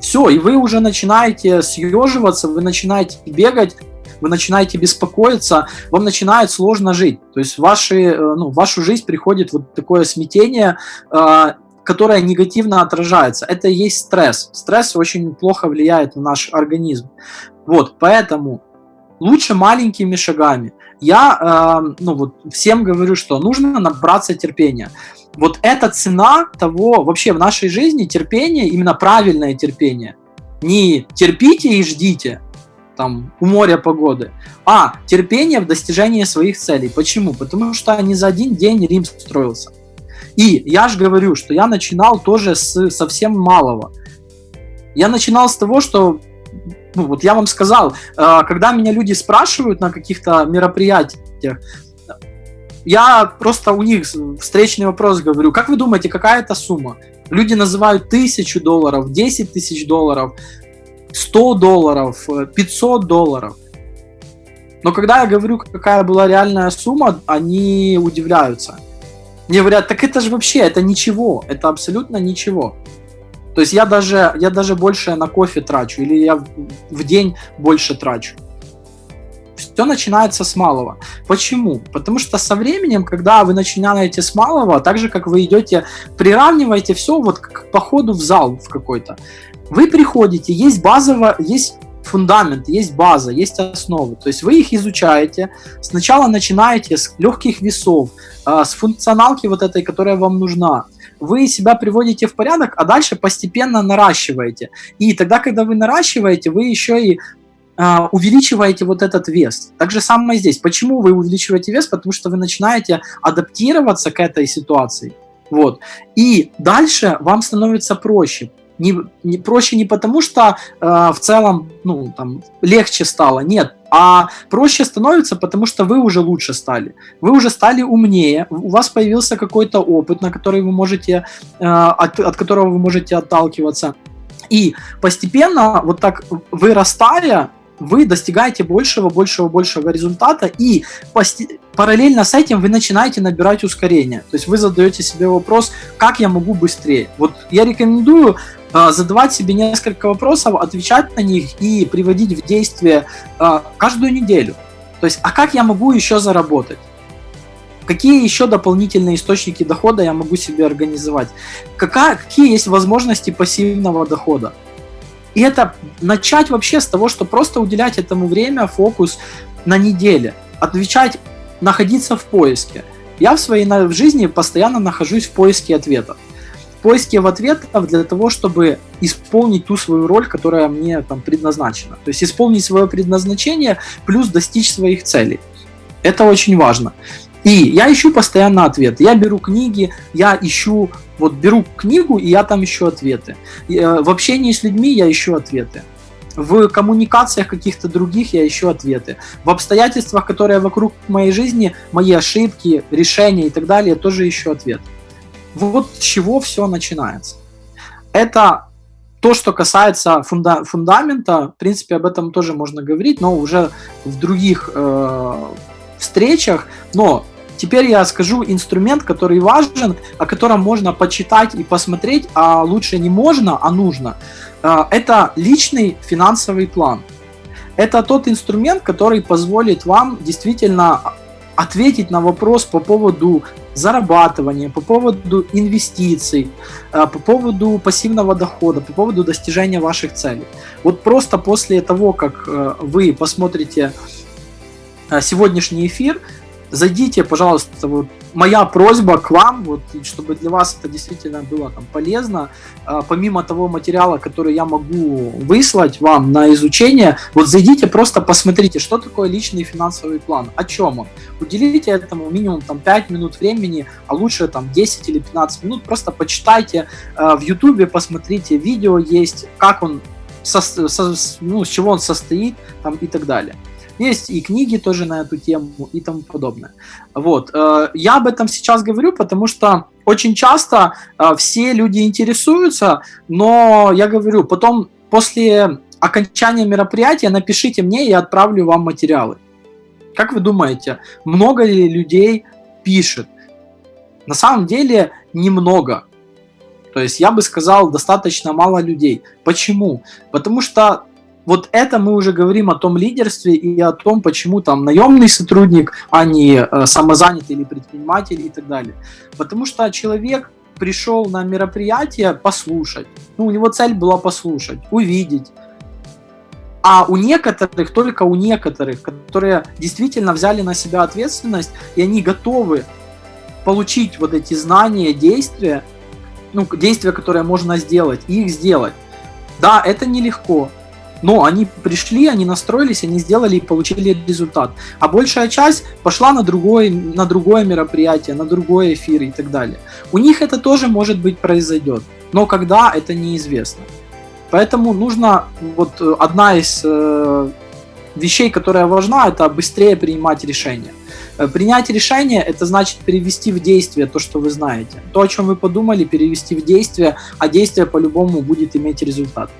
[SPEAKER 2] Все, и вы уже начинаете съеживаться, вы начинаете бегать, вы начинаете беспокоиться, вам начинает сложно жить. То есть ваши, э, ну, в вашу жизнь приходит вот такое смятение, э, которое негативно отражается. Это и есть стресс. Стресс очень плохо влияет на наш организм. Вот, поэтому лучше маленькими шагами. Я э, ну, вот, всем говорю, что нужно набраться терпения. Вот эта цена того, вообще в нашей жизни терпение, именно правильное терпение. Не терпите и ждите, там, у моря погоды, а терпение в достижении своих целей. Почему? Потому что не за один день Рим строился. И я же говорю, что я начинал тоже с совсем малого. Я начинал с того, что ну, вот я вам сказал, э, когда меня люди спрашивают на каких-то мероприятиях, я просто у них встречный вопрос говорю, как вы думаете, какая это сумма? Люди называют тысячу долларов, 10 тысяч долларов, 100 долларов, 500 э, долларов. Но когда я говорю, какая была реальная сумма, они удивляются. Мне говорят, так это же вообще, это ничего, это абсолютно ничего. То есть я даже, я даже больше на кофе трачу, или я в, день больше трачу. Все начинается с малого. Почему? Потому что со временем, когда вы начинаете с малого, так же, как вы идете, приравниваете все вот к походу в зал в какой-то. Вы приходите, есть базово, есть фундамент, есть база, есть основы. То есть вы их изучаете. Сначала начинаете с легких весов, а, с функционалки вот этой, которая вам нужна. Вы себя приводите в порядок, а дальше постепенно наращиваете. И тогда, когда вы наращиваете, вы еще и Uh, увеличиваете вот этот вес. Так же самое здесь. Почему вы увеличиваете вес? Потому что вы начинаете адаптироваться к этой ситуации. Вот. И дальше вам становится проще не, не проще не потому, что э, в целом ну, там, легче стало, нет, а проще становится, потому что вы уже лучше стали. Вы уже стали умнее, у вас появился какой-то опыт, на который вы можете, э, от, от которого вы можете отталкиваться. И постепенно, вот так вырастая, вы достигаете большего, большего, большего результата, и параллельно с этим вы начинаете набирать ускорение. То есть вы задаете себе вопрос, как я могу быстрее. Вот я рекомендую задавать себе несколько вопросов, отвечать на них и приводить в действие э, каждую неделю. То есть, а как я могу еще заработать? Какие еще дополнительные источники дохода я могу себе организовать? Какая, какие есть возможности пассивного дохода? И это начать вообще с того, что просто уделять этому время, фокус на неделе. Отвечать, находиться в поиске. Я в своей в жизни постоянно нахожусь в поиске ответов. Поиске в ответов для того, чтобы исполнить ту свою роль, которая мне там предназначена. То есть исполнить свое предназначение плюс достичь своих целей. Это очень важно. И я ищу постоянно ответы. Я беру книги, я ищу, вот беру книгу, и я там ищу ответы. Э, в общении с людьми я ищу ответы. В коммуникациях каких-то других я ищу ответы. В обстоятельствах, которые вокруг моей жизни, мои ошибки, решения и так далее, я тоже ищу ответ. Вот с чего все начинается. Это то, что касается фунда фундамента, в принципе, об этом тоже можно говорить, но уже в других э, встречах. Но Теперь я скажу инструмент, который важен, о котором можно почитать и посмотреть, а лучше не можно, а нужно. А, это личный финансовый план. Это тот инструмент, который позволит вам действительно ответить на вопрос по поводу зарабатывания, по поводу инвестиций, а, по поводу пассивного дохода, по поводу достижения ваших целей. Вот просто после того, как э, вы посмотрите э, сегодняшний эфир, зайдите, пожалуйста, вот моя просьба к вам, вот, чтобы для вас это действительно было там полезно, а, помимо того материала, который я могу выслать вам на изучение, вот зайдите, просто посмотрите, что такое личный финансовый план, о чем он. Уделите этому минимум там 5 минут времени, а лучше там 10 или 15 минут, просто почитайте э, в ютубе, посмотрите, видео есть, как он, со, со, ну, с чего он состоит там и так далее. Есть и книги тоже на эту тему и тому подобное. Вот. Э, я об этом сейчас говорю, потому что очень часто э, все люди интересуются, но я говорю, потом после окончания мероприятия напишите мне, я отправлю вам материалы. Как вы думаете, много ли людей пишет? На самом деле немного. То есть я бы сказал, достаточно мало людей. Почему? Потому что вот это мы уже говорим о том лидерстве и о том, почему там наемный сотрудник, а не э, самозанятый или предприниматель и так далее. Потому что человек пришел на мероприятие послушать. Ну, у него цель была послушать, увидеть. А у некоторых, только у некоторых, которые действительно взяли на себя ответственность, и они готовы получить вот эти знания, действия, ну, действия, которые можно сделать, и их сделать. Да, это нелегко, но они пришли, они настроились, они сделали и получили результат. А большая часть пошла на другое, на другое мероприятие, на другой эфир и так далее. У них это тоже может быть произойдет, но когда это неизвестно. Поэтому нужно, вот э, одна из э, вещей, которая важна, это быстрее принимать решения. Э, принять решение – это значит перевести в действие то, что вы знаете. То, о чем вы подумали, перевести в действие, а действие по-любому будет иметь результат.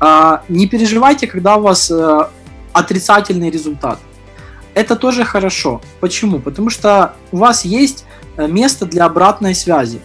[SPEAKER 2] А, не переживайте, когда у вас э, отрицательный результат. Это тоже хорошо. Почему? Потому что у вас есть э, место для обратной связи.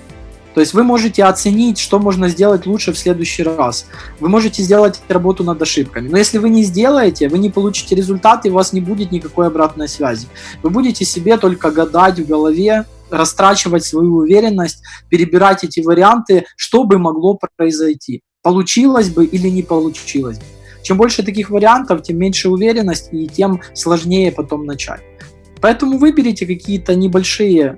[SPEAKER 2] То есть вы можете оценить, что можно сделать лучше в следующий раз. Вы можете сделать работу над ошибками. Но если вы не сделаете, вы не получите результат, и у вас не будет никакой обратной связи. Вы будете себе только гадать в голове, растрачивать свою уверенность, перебирать эти варианты, что бы могло произойти получилось бы или не получилось бы. Чем больше таких вариантов, тем меньше уверенность и тем сложнее потом начать. Поэтому выберите какие-то небольшие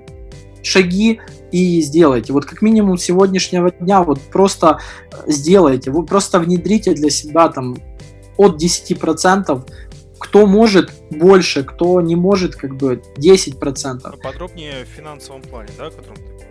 [SPEAKER 2] шаги и сделайте. Вот как минимум сегодняшнего дня вот просто сделайте, вы просто внедрите для себя там от 10%, кто может больше, кто не может как бы 10%.
[SPEAKER 1] Подробнее в финансовом плане, да, о котором ты?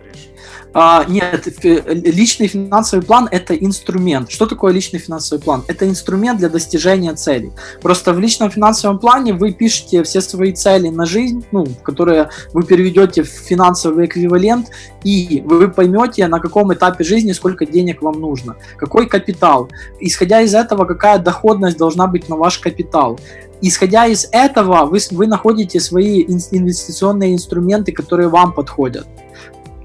[SPEAKER 2] А, нет, личный финансовый план – это инструмент. Что такое личный финансовый план? Это инструмент для достижения целей. Просто в личном финансовом плане вы пишете все свои цели на жизнь, ну, которые вы переведете в финансовый эквивалент, и вы поймете, на каком этапе жизни сколько денег вам нужно, какой капитал. Исходя из этого, какая доходность должна быть на ваш капитал. Исходя из этого, вы, вы находите свои инвестиционные инструменты, которые вам подходят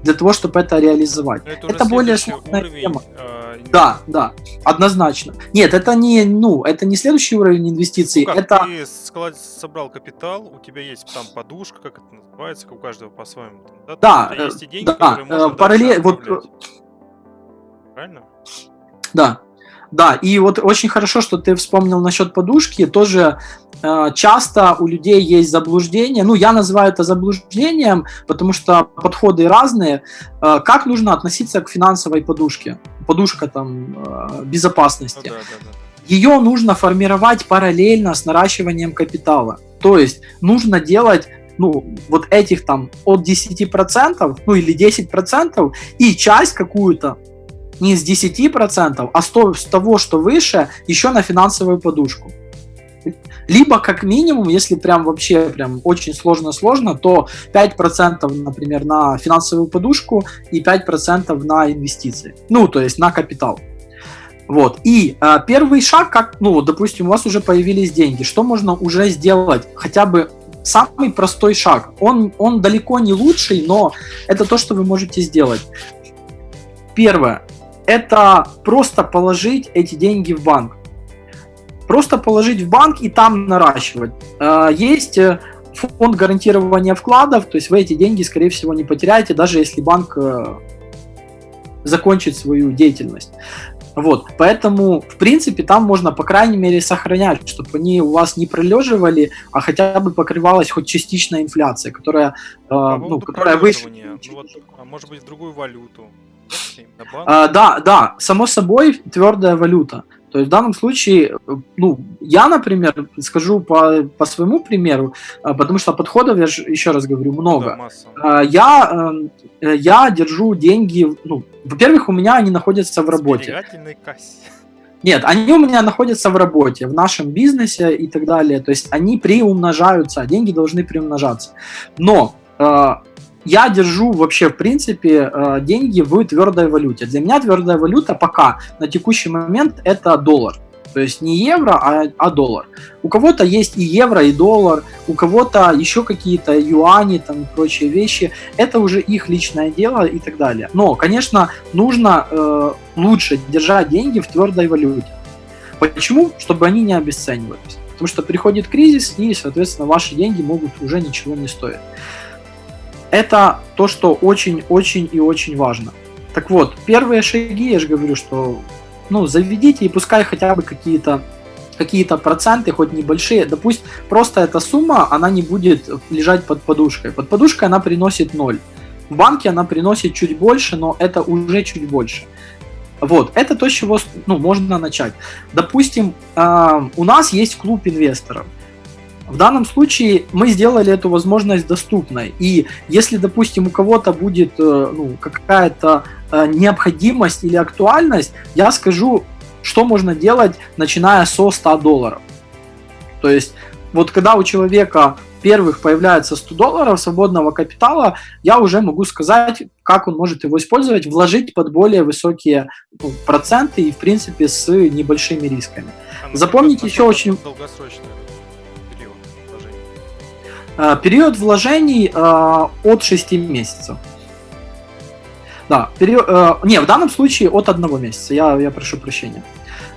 [SPEAKER 2] для того, чтобы это реализовать. это, это более сложная уровень, тема. Э, да, да, однозначно. Нет, это не, ну, это не следующий уровень инвестиций. Ну, как, это...
[SPEAKER 1] Ты склад... собрал капитал, у тебя есть там подушка, как это называется, у каждого по-своему.
[SPEAKER 2] Да, да, э, есть и деньги, да, э, параллель, вот, Правильно? Да, да, и вот очень хорошо, что ты вспомнил насчет подушки. Тоже э, часто у людей есть заблуждение. Ну, я называю это заблуждением, потому что подходы разные. Э, как нужно относиться к финансовой подушке? Подушка там э, безопасности. Ну, да, да, да. Ее нужно формировать параллельно с наращиванием капитала. То есть нужно делать ну, вот этих там от 10%, ну или 10%, и часть какую-то не с 10%, а с того, что выше, еще на финансовую подушку. Либо, как минимум, если прям вообще прям очень сложно-сложно, то 5%, например, на финансовую подушку и 5% на инвестиции. Ну, то есть на капитал. Вот. И э, первый шаг, как, ну, допустим, у вас уже появились деньги, что можно уже сделать? Хотя бы самый простой шаг. Он, он далеко не лучший, но это то, что вы можете сделать. Первое это просто положить эти деньги в банк. Просто положить в банк и там наращивать. А, есть э, фонд гарантирования вкладов, то есть вы эти деньги, скорее всего, не потеряете, даже если банк э, закончит свою деятельность. Вот, поэтому, в принципе, там можно, по крайней мере, сохранять, чтобы они у вас не пролеживали, а хотя бы покрывалась хоть частичная инфляция, которая, э, ну, которая выше. Ну,
[SPEAKER 1] вот, а может быть, другую валюту.
[SPEAKER 2] А, да, да, само собой твердая валюта. То есть в данном случае, ну, я, например, скажу по, по своему примеру, а, потому что подходов, я же еще раз говорю, много. Да, я, э, я держу деньги, ну, во-первых, у меня они находятся в работе. Нет, они у меня находятся в работе, в нашем бизнесе и так далее. То есть они приумножаются, деньги должны приумножаться. Но э, я держу вообще, в принципе, э, деньги в твердой валюте. Для меня твердая валюта пока на текущий момент это доллар. То есть не евро, а, а доллар. У кого-то есть и евро, и доллар, у кого-то еще какие-то юани там прочие вещи. Это уже их личное дело и так далее. Но, конечно, нужно э, лучше держать деньги в твердой валюте. Почему? Чтобы они не обесценивались. Потому что приходит кризис, и, соответственно, ваши деньги могут уже ничего не стоить это то, что очень-очень и очень важно. Так вот, первые шаги, я же говорю, что ну, заведите и пускай хотя бы какие-то какие-то проценты, хоть небольшие, да пусть просто эта сумма, она не будет лежать под подушкой. Под подушкой она приносит 0. В банке она приносит чуть больше, но это уже чуть больше. Вот, это то, с чего ну, можно начать. Допустим, э, у нас есть клуб инвесторов. В данном случае мы сделали эту возможность доступной. И если, допустим, у кого-то будет э, ну, какая-то э, необходимость или актуальность, я скажу, что можно делать, начиная со 100 долларов. То есть, вот когда у человека первых появляется 100 долларов свободного капитала, я уже могу сказать, как он может его использовать, вложить под более высокие ну, проценты и, в принципе, с небольшими рисками. А Запомните еще очень... Долгосрочные Э, период вложений э, от 6 месяцев. Да, период, э, не, в данном случае от одного месяца, я, я прошу прощения.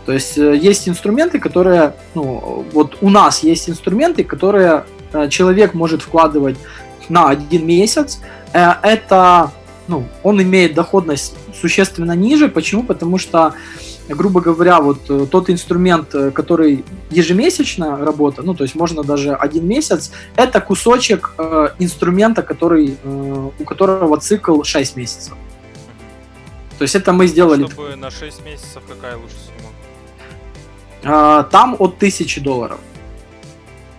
[SPEAKER 2] То есть есть инструменты, которые, ну, вот у нас есть инструменты, которые человек может вкладывать на один месяц. Это, ну, он имеет доходность существенно ниже. Почему? Потому что грубо говоря, вот э, тот инструмент, э, который ежемесячно работа, ну, то есть можно даже один месяц, это кусочек э, инструмента, который, э, у которого цикл 6 месяцев. То есть это мы сделали...
[SPEAKER 1] Чтобы на 6 месяцев какая лучше сумма?
[SPEAKER 2] Э, там от 1000 долларов.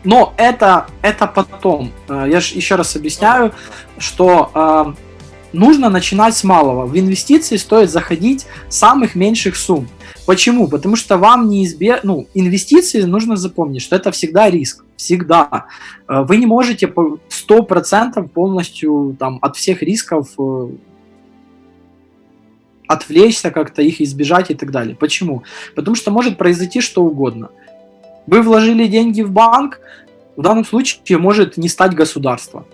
[SPEAKER 2] Но это, это потом. Э, я же еще раз объясняю, что нужно начинать с малого. В инвестиции стоит заходить с самых меньших сумм. Почему? Потому что вам неизбежно, ну, инвестиции нужно запомнить, что это всегда риск, всегда. Э, вы не можете 100% полностью там, от всех рисков э, отвлечься как-то, их избежать и так далее. Почему? Потому что может произойти что угодно. Вы вложили деньги в банк, в данном случае может не стать государство.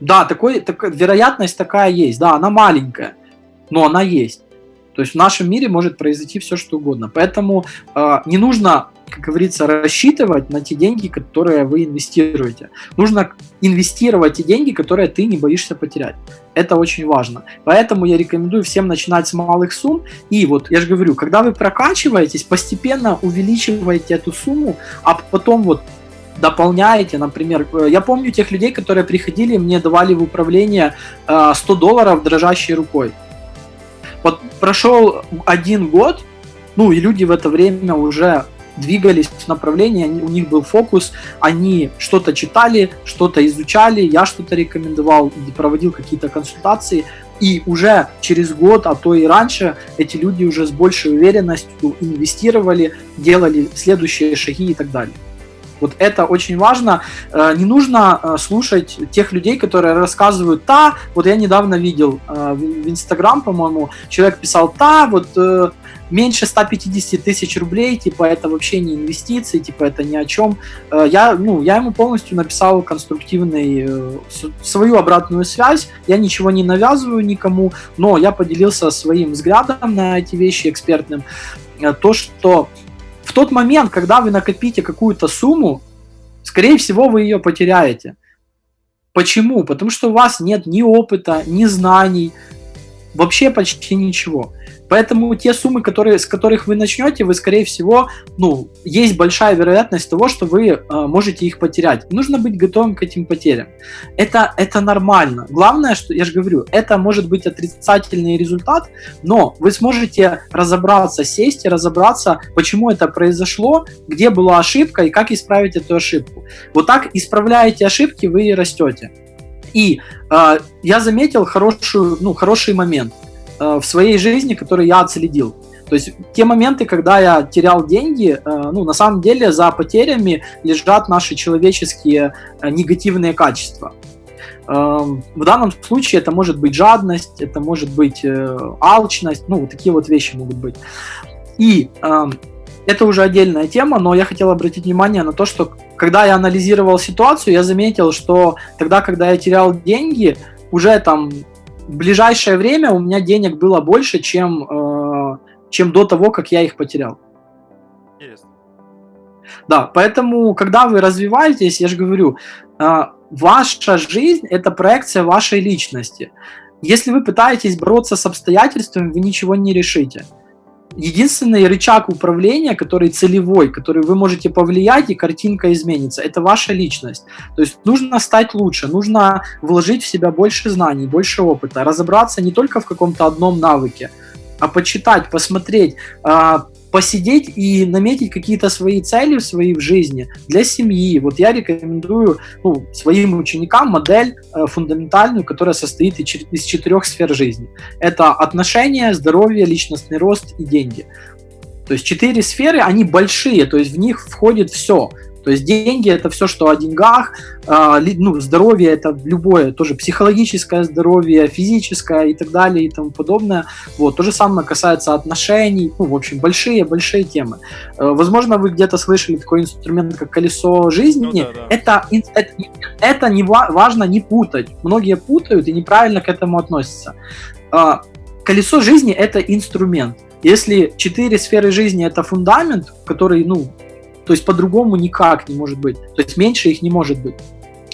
[SPEAKER 2] Да, такой, так, вероятность такая есть, да, она маленькая, но она есть. То есть в нашем мире может произойти все, что угодно. Поэтому э, не нужно, как говорится, рассчитывать на те деньги, которые вы инвестируете. Нужно инвестировать те деньги, которые ты не боишься потерять. Это очень важно. Поэтому я рекомендую всем начинать с малых сумм. И вот я же говорю, когда вы прокачиваетесь, постепенно увеличиваете эту сумму, а потом вот дополняете, например, э, я помню тех людей, которые приходили, мне давали в управление 100 э, долларов дрожащей рукой. Вот прошел один год, ну и люди в это время уже двигались в направлении, они, у них был фокус, они что-то читали, что-то изучали, я что-то рекомендовал, проводил какие-то консультации, и уже через год, а то и раньше, эти люди уже с большей уверенностью инвестировали, делали следующие шаги и так далее. Вот это очень важно. Э, не нужно э, слушать тех людей, которые рассказывают, та, вот я недавно видел э, в Инстаграм, по-моему, человек писал, та, вот меньше 150 тысяч рублей, типа это вообще не инвестиции, типа это ни о чем. Я, ну, я ему полностью написал конструктивный, свою обратную связь, я ничего не навязываю никому, но я поделился своим взглядом на эти вещи экспертным. То, что в тот момент, когда вы накопите какую-то сумму, скорее всего, вы ее потеряете. Почему? Потому что у вас нет ни опыта, ни знаний, вообще почти ничего. Поэтому те суммы, которые, с которых вы начнете, вы, скорее всего, ну, есть большая вероятность того, что вы э, можете их потерять. Нужно быть готовым к этим потерям. Это, это нормально. Главное, что, я же говорю, это может быть отрицательный результат, но вы сможете разобраться, сесть и разобраться, почему это произошло, где была ошибка и как исправить эту ошибку. Вот так исправляете ошибки, вы и растете. И э, я заметил хорошую, ну, хороший момент – Э, в своей жизни, которые я отследил. То есть те моменты, когда я терял деньги, э, ну, на самом деле за потерями лежат наши человеческие э, негативные качества. В данном случае это может быть жадность, это может быть алчность, ну, вот такие вот вещи могут быть. И это уже отдельная тема, но я хотел обратить внимание на то, что когда я анализировал ситуацию, я заметил, что тогда, когда я терял деньги, уже там в ближайшее время у меня денег было больше, чем, э, чем до того, как я их потерял. Интересно. Да, поэтому, когда вы развиваетесь, я же говорю, э, ваша жизнь – это проекция вашей личности. Если вы пытаетесь бороться с обстоятельствами, вы ничего не решите единственный рычаг управления, который целевой, который вы можете повлиять, и картинка изменится, это ваша личность. То есть нужно стать лучше, нужно вложить в себя больше знаний, больше опыта, разобраться не только в каком-то одном навыке, а почитать, посмотреть, а, посидеть и наметить какие-то свои цели в жизни для семьи. Вот я рекомендую ну, своим ученикам модель э, фундаментальную, которая состоит из четырех сфер жизни. Это отношения, здоровье, личностный рост и деньги. То есть четыре сферы, они большие, то есть в них входит все. То есть деньги это все, что о деньгах, э, ну, здоровье это любое, тоже психологическое здоровье, физическое и так далее и тому подобное. Вот, то же самое касается отношений, ну, в общем, большие-большие темы. Э, возможно, вы где-то слышали такой инструмент, как колесо жизни. Ну, да, да. Это, это, это не важно не путать. Многие путают и неправильно к этому относятся. Э, колесо жизни это инструмент. Если четыре сферы жизни это фундамент, который, ну, то есть по-другому никак не может быть. То есть меньше их не может быть.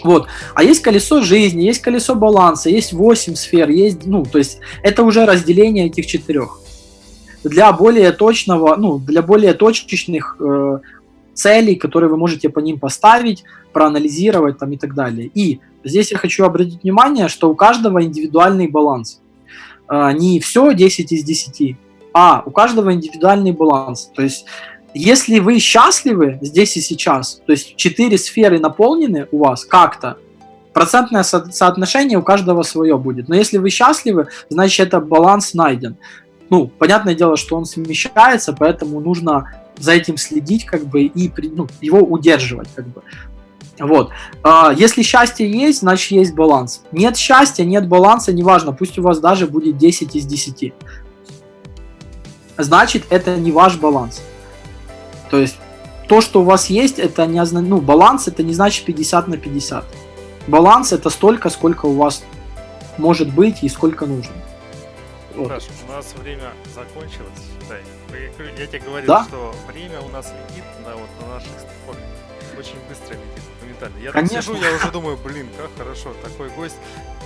[SPEAKER 2] Вот. А есть колесо жизни, есть колесо баланса, есть 8 сфер, есть, ну, то есть это уже разделение этих четырех. Для более точного, ну, для более точечных э, целей, которые вы можете по ним поставить, проанализировать там и так далее. И здесь я хочу обратить внимание, что у каждого индивидуальный баланс. Э, не все 10 из 10, а у каждого индивидуальный баланс. То есть если вы счастливы здесь и сейчас, то есть четыре сферы наполнены у вас как-то, процентное со- соотношение у каждого свое будет. Но если вы счастливы, значит это баланс найден. Ну, понятное дело, что он смещается, поэтому нужно за этим следить, как бы, и ну, его удерживать, как бы. Вот. А, если счастье есть, значит есть баланс. Нет счастья, нет баланса, неважно, пусть у вас даже будет 10 из 10. Значит, это не ваш баланс. То есть, то, что у вас есть, это не ну, баланс, это не значит 50 на 50. Баланс это столько, сколько у вас может быть и сколько нужно.
[SPEAKER 1] Вот. Хорошо, у нас время закончилось, считай. Я тебе говорил,
[SPEAKER 2] да?
[SPEAKER 1] что время у нас летит на, вот, на наших стыках. Очень быстро летит моментально. Я
[SPEAKER 2] Конечно.
[SPEAKER 1] сижу, я уже думаю, блин, как хорошо, такой гость.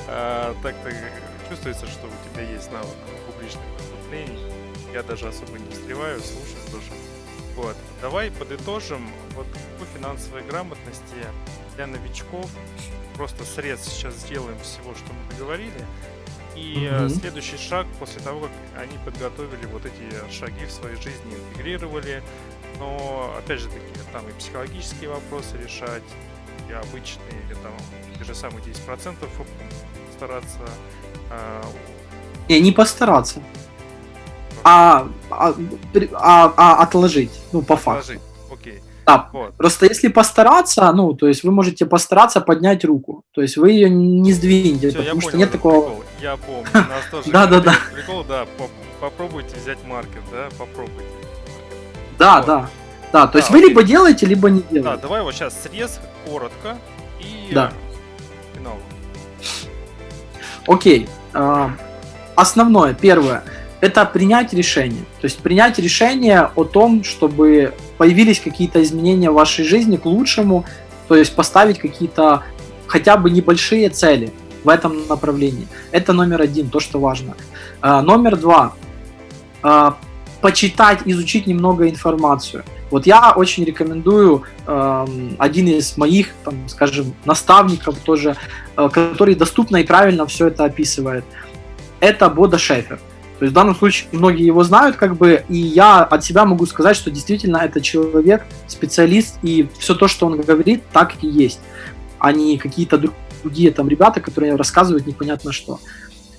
[SPEAKER 1] А, так-то чувствуется, что у тебя есть навык публичных выступлений. Я даже особо не встреваю, слушаю Вот. Давай подытожим вот по финансовой грамотности для новичков. Просто срез сейчас сделаем всего, что мы договорили. И mm-hmm. следующий шаг после того, как они подготовили вот эти шаги в своей жизни, интегрировали. Но опять же таки, там и психологические вопросы решать, и обычные, или там те же самые 10% стараться.
[SPEAKER 2] А... Не, не постараться. А, а, а, а отложить, ну, по факту. Отложить,
[SPEAKER 1] окей.
[SPEAKER 2] Да, вот. просто если постараться, ну, то есть вы можете постараться поднять руку, то есть вы ее не сдвинете, Всё, потому что понял, нет такого...
[SPEAKER 1] Прикол. Я помню, у нас тоже да, да, да. прикол, да, попробуйте взять маркер, да, попробуйте.
[SPEAKER 2] Да, да. Да, то есть вы либо делаете, либо не делаете. Да,
[SPEAKER 1] давай вот сейчас срез, коротко и да. финал.
[SPEAKER 2] Окей. А, основное, первое, это принять решение. То есть принять решение о том, чтобы появились какие-то изменения в вашей жизни к лучшему, то есть поставить какие-то хотя бы небольшие цели в этом направлении. Это номер один, то, что важно. А, номер два. А, почитать, изучить немного информацию. Вот я очень рекомендую э, один из моих, там, скажем, наставников тоже, э, который доступно и правильно все это описывает. Это Бода Шефер. То есть в данном случае многие его знают, как бы, и я от себя могу сказать, что действительно это человек, специалист, и все то, что он говорит, так и есть, а не какие-то другие там ребята, которые рассказывают непонятно что.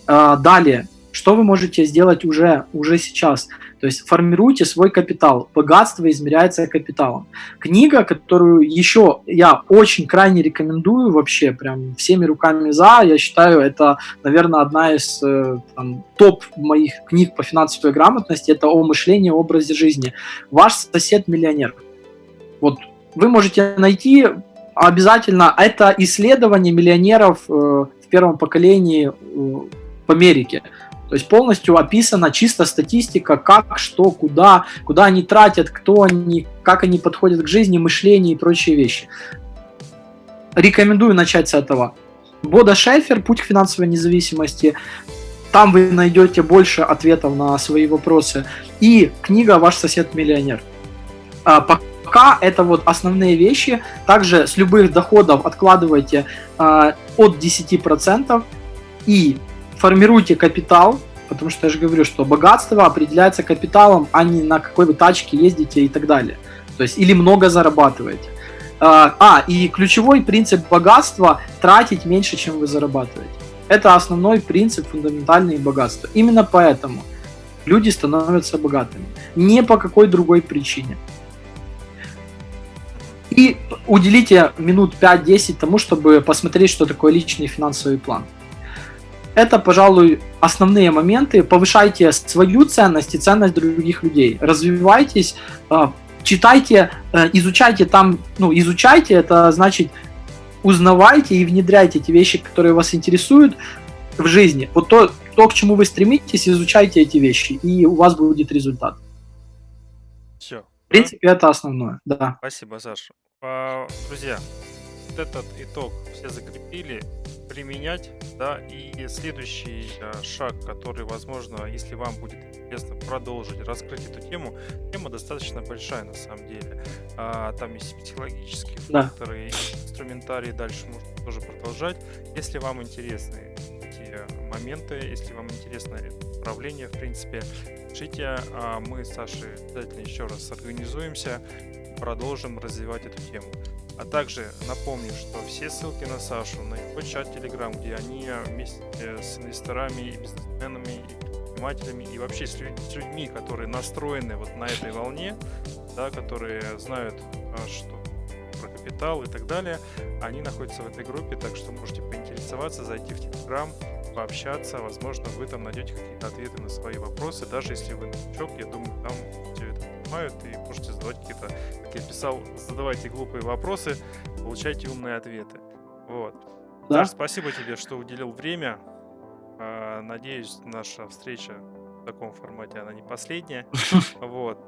[SPEAKER 2] Э, далее, что вы можете сделать уже, уже сейчас? То есть формируйте свой капитал. Богатство измеряется капиталом. Книга, которую еще я очень крайне рекомендую вообще, прям всеми руками за, я считаю, это, наверное, одна из э, там, топ моих книг по финансовой грамотности, это о мышлении, образе жизни. Ваш сосед-миллионер. Вот вы можете найти обязательно, это исследование миллионеров э, в первом поколении э, в Америке. То есть полностью описана чисто статистика, как, что, куда, куда они тратят, кто они, как они подходят к жизни, мышлению и прочие вещи. Рекомендую начать с этого. Бода Шефер «Путь к финансовой независимости». Там вы найдете больше ответов на свои вопросы. И книга «Ваш сосед-миллионер». А, пока это вот основные вещи. Также с любых доходов откладывайте а, от 10% и формируйте капитал, потому что я же говорю, что богатство определяется капиталом, а не на какой вы тачке ездите и так далее. То есть или много зарабатываете. А, а и ключевой принцип богатства – тратить меньше, чем вы зарабатываете. Это основной принцип фундаментальный богатства. Именно поэтому люди становятся богатыми. Не по какой другой причине. И уделите минут 5-10 тому, чтобы посмотреть, что такое личный финансовый план. Это, пожалуй, основные моменты. Повышайте свою ценность и ценность других людей. Развивайтесь, а, читайте, э, изучайте там, ну, изучайте, это значит узнавайте и внедряйте те вещи, которые вас интересуют в жизни. Вот то, то, к чему вы стремитесь, изучайте эти вещи, и у вас будет результат.
[SPEAKER 1] Все.
[SPEAKER 2] В принципе, да? это основное, да.
[SPEAKER 1] Спасибо, Саша. А, друзья, вот этот итог все закрепили применять, да, и следующий э, шаг, который, возможно, если вам будет интересно продолжить, раскрыть эту тему, тема достаточно большая на самом деле. А, там есть психологические факторы, да. инструментарий, дальше можно тоже продолжать. Если вам интересны эти моменты, если вам интересно это направление, в принципе, пишите, а мы с Сашей обязательно еще раз организуемся, продолжим развивать эту тему. А также напомню, что все ссылки на Сашу, на его чат Telegram, где они вместе с инвесторами и бизнесменами, и предпринимателями, и вообще с людьми, которые настроены вот на этой волне, да, которые знают, а, что про капитал и так далее, они находятся в этой группе, так что можете поинтересоваться, зайти в Telegram, пообщаться, возможно, вы там найдете какие-то ответы на свои вопросы, даже если вы новичок, я думаю, там понимают и можете задавать какие-то, как я писал, задавайте глупые вопросы, получайте умные ответы. Вот. Да. Даже спасибо тебе, что уделил время. А, надеюсь, наша встреча в таком формате, она не последняя. Вот.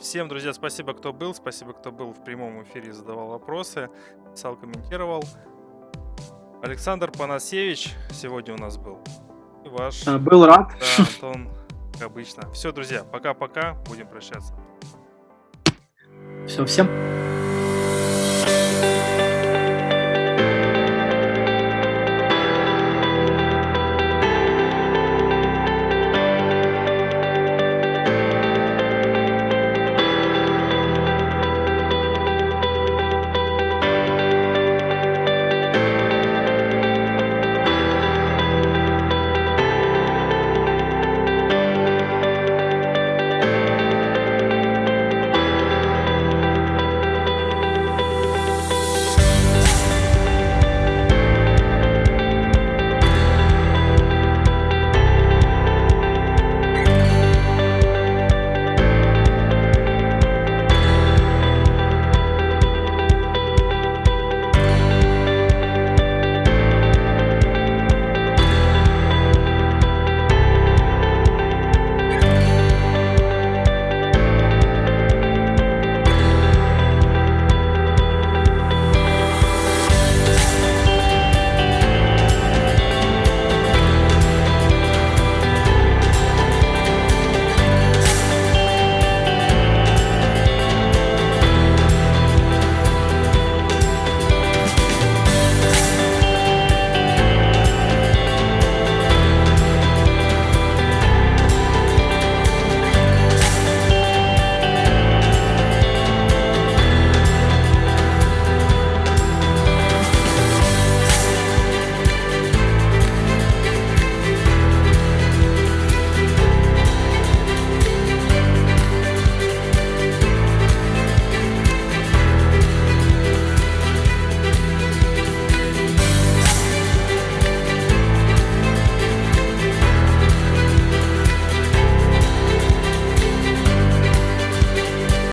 [SPEAKER 1] Всем, друзья, спасибо, кто был. Спасибо, кто был в прямом эфире, задавал вопросы, писал, комментировал. Александр Панасевич сегодня у нас был.
[SPEAKER 2] И ваш... Был рад.
[SPEAKER 1] Да, Антон, как обычно. Все, друзья, пока-пока. Будем прощаться.
[SPEAKER 2] Все, всем.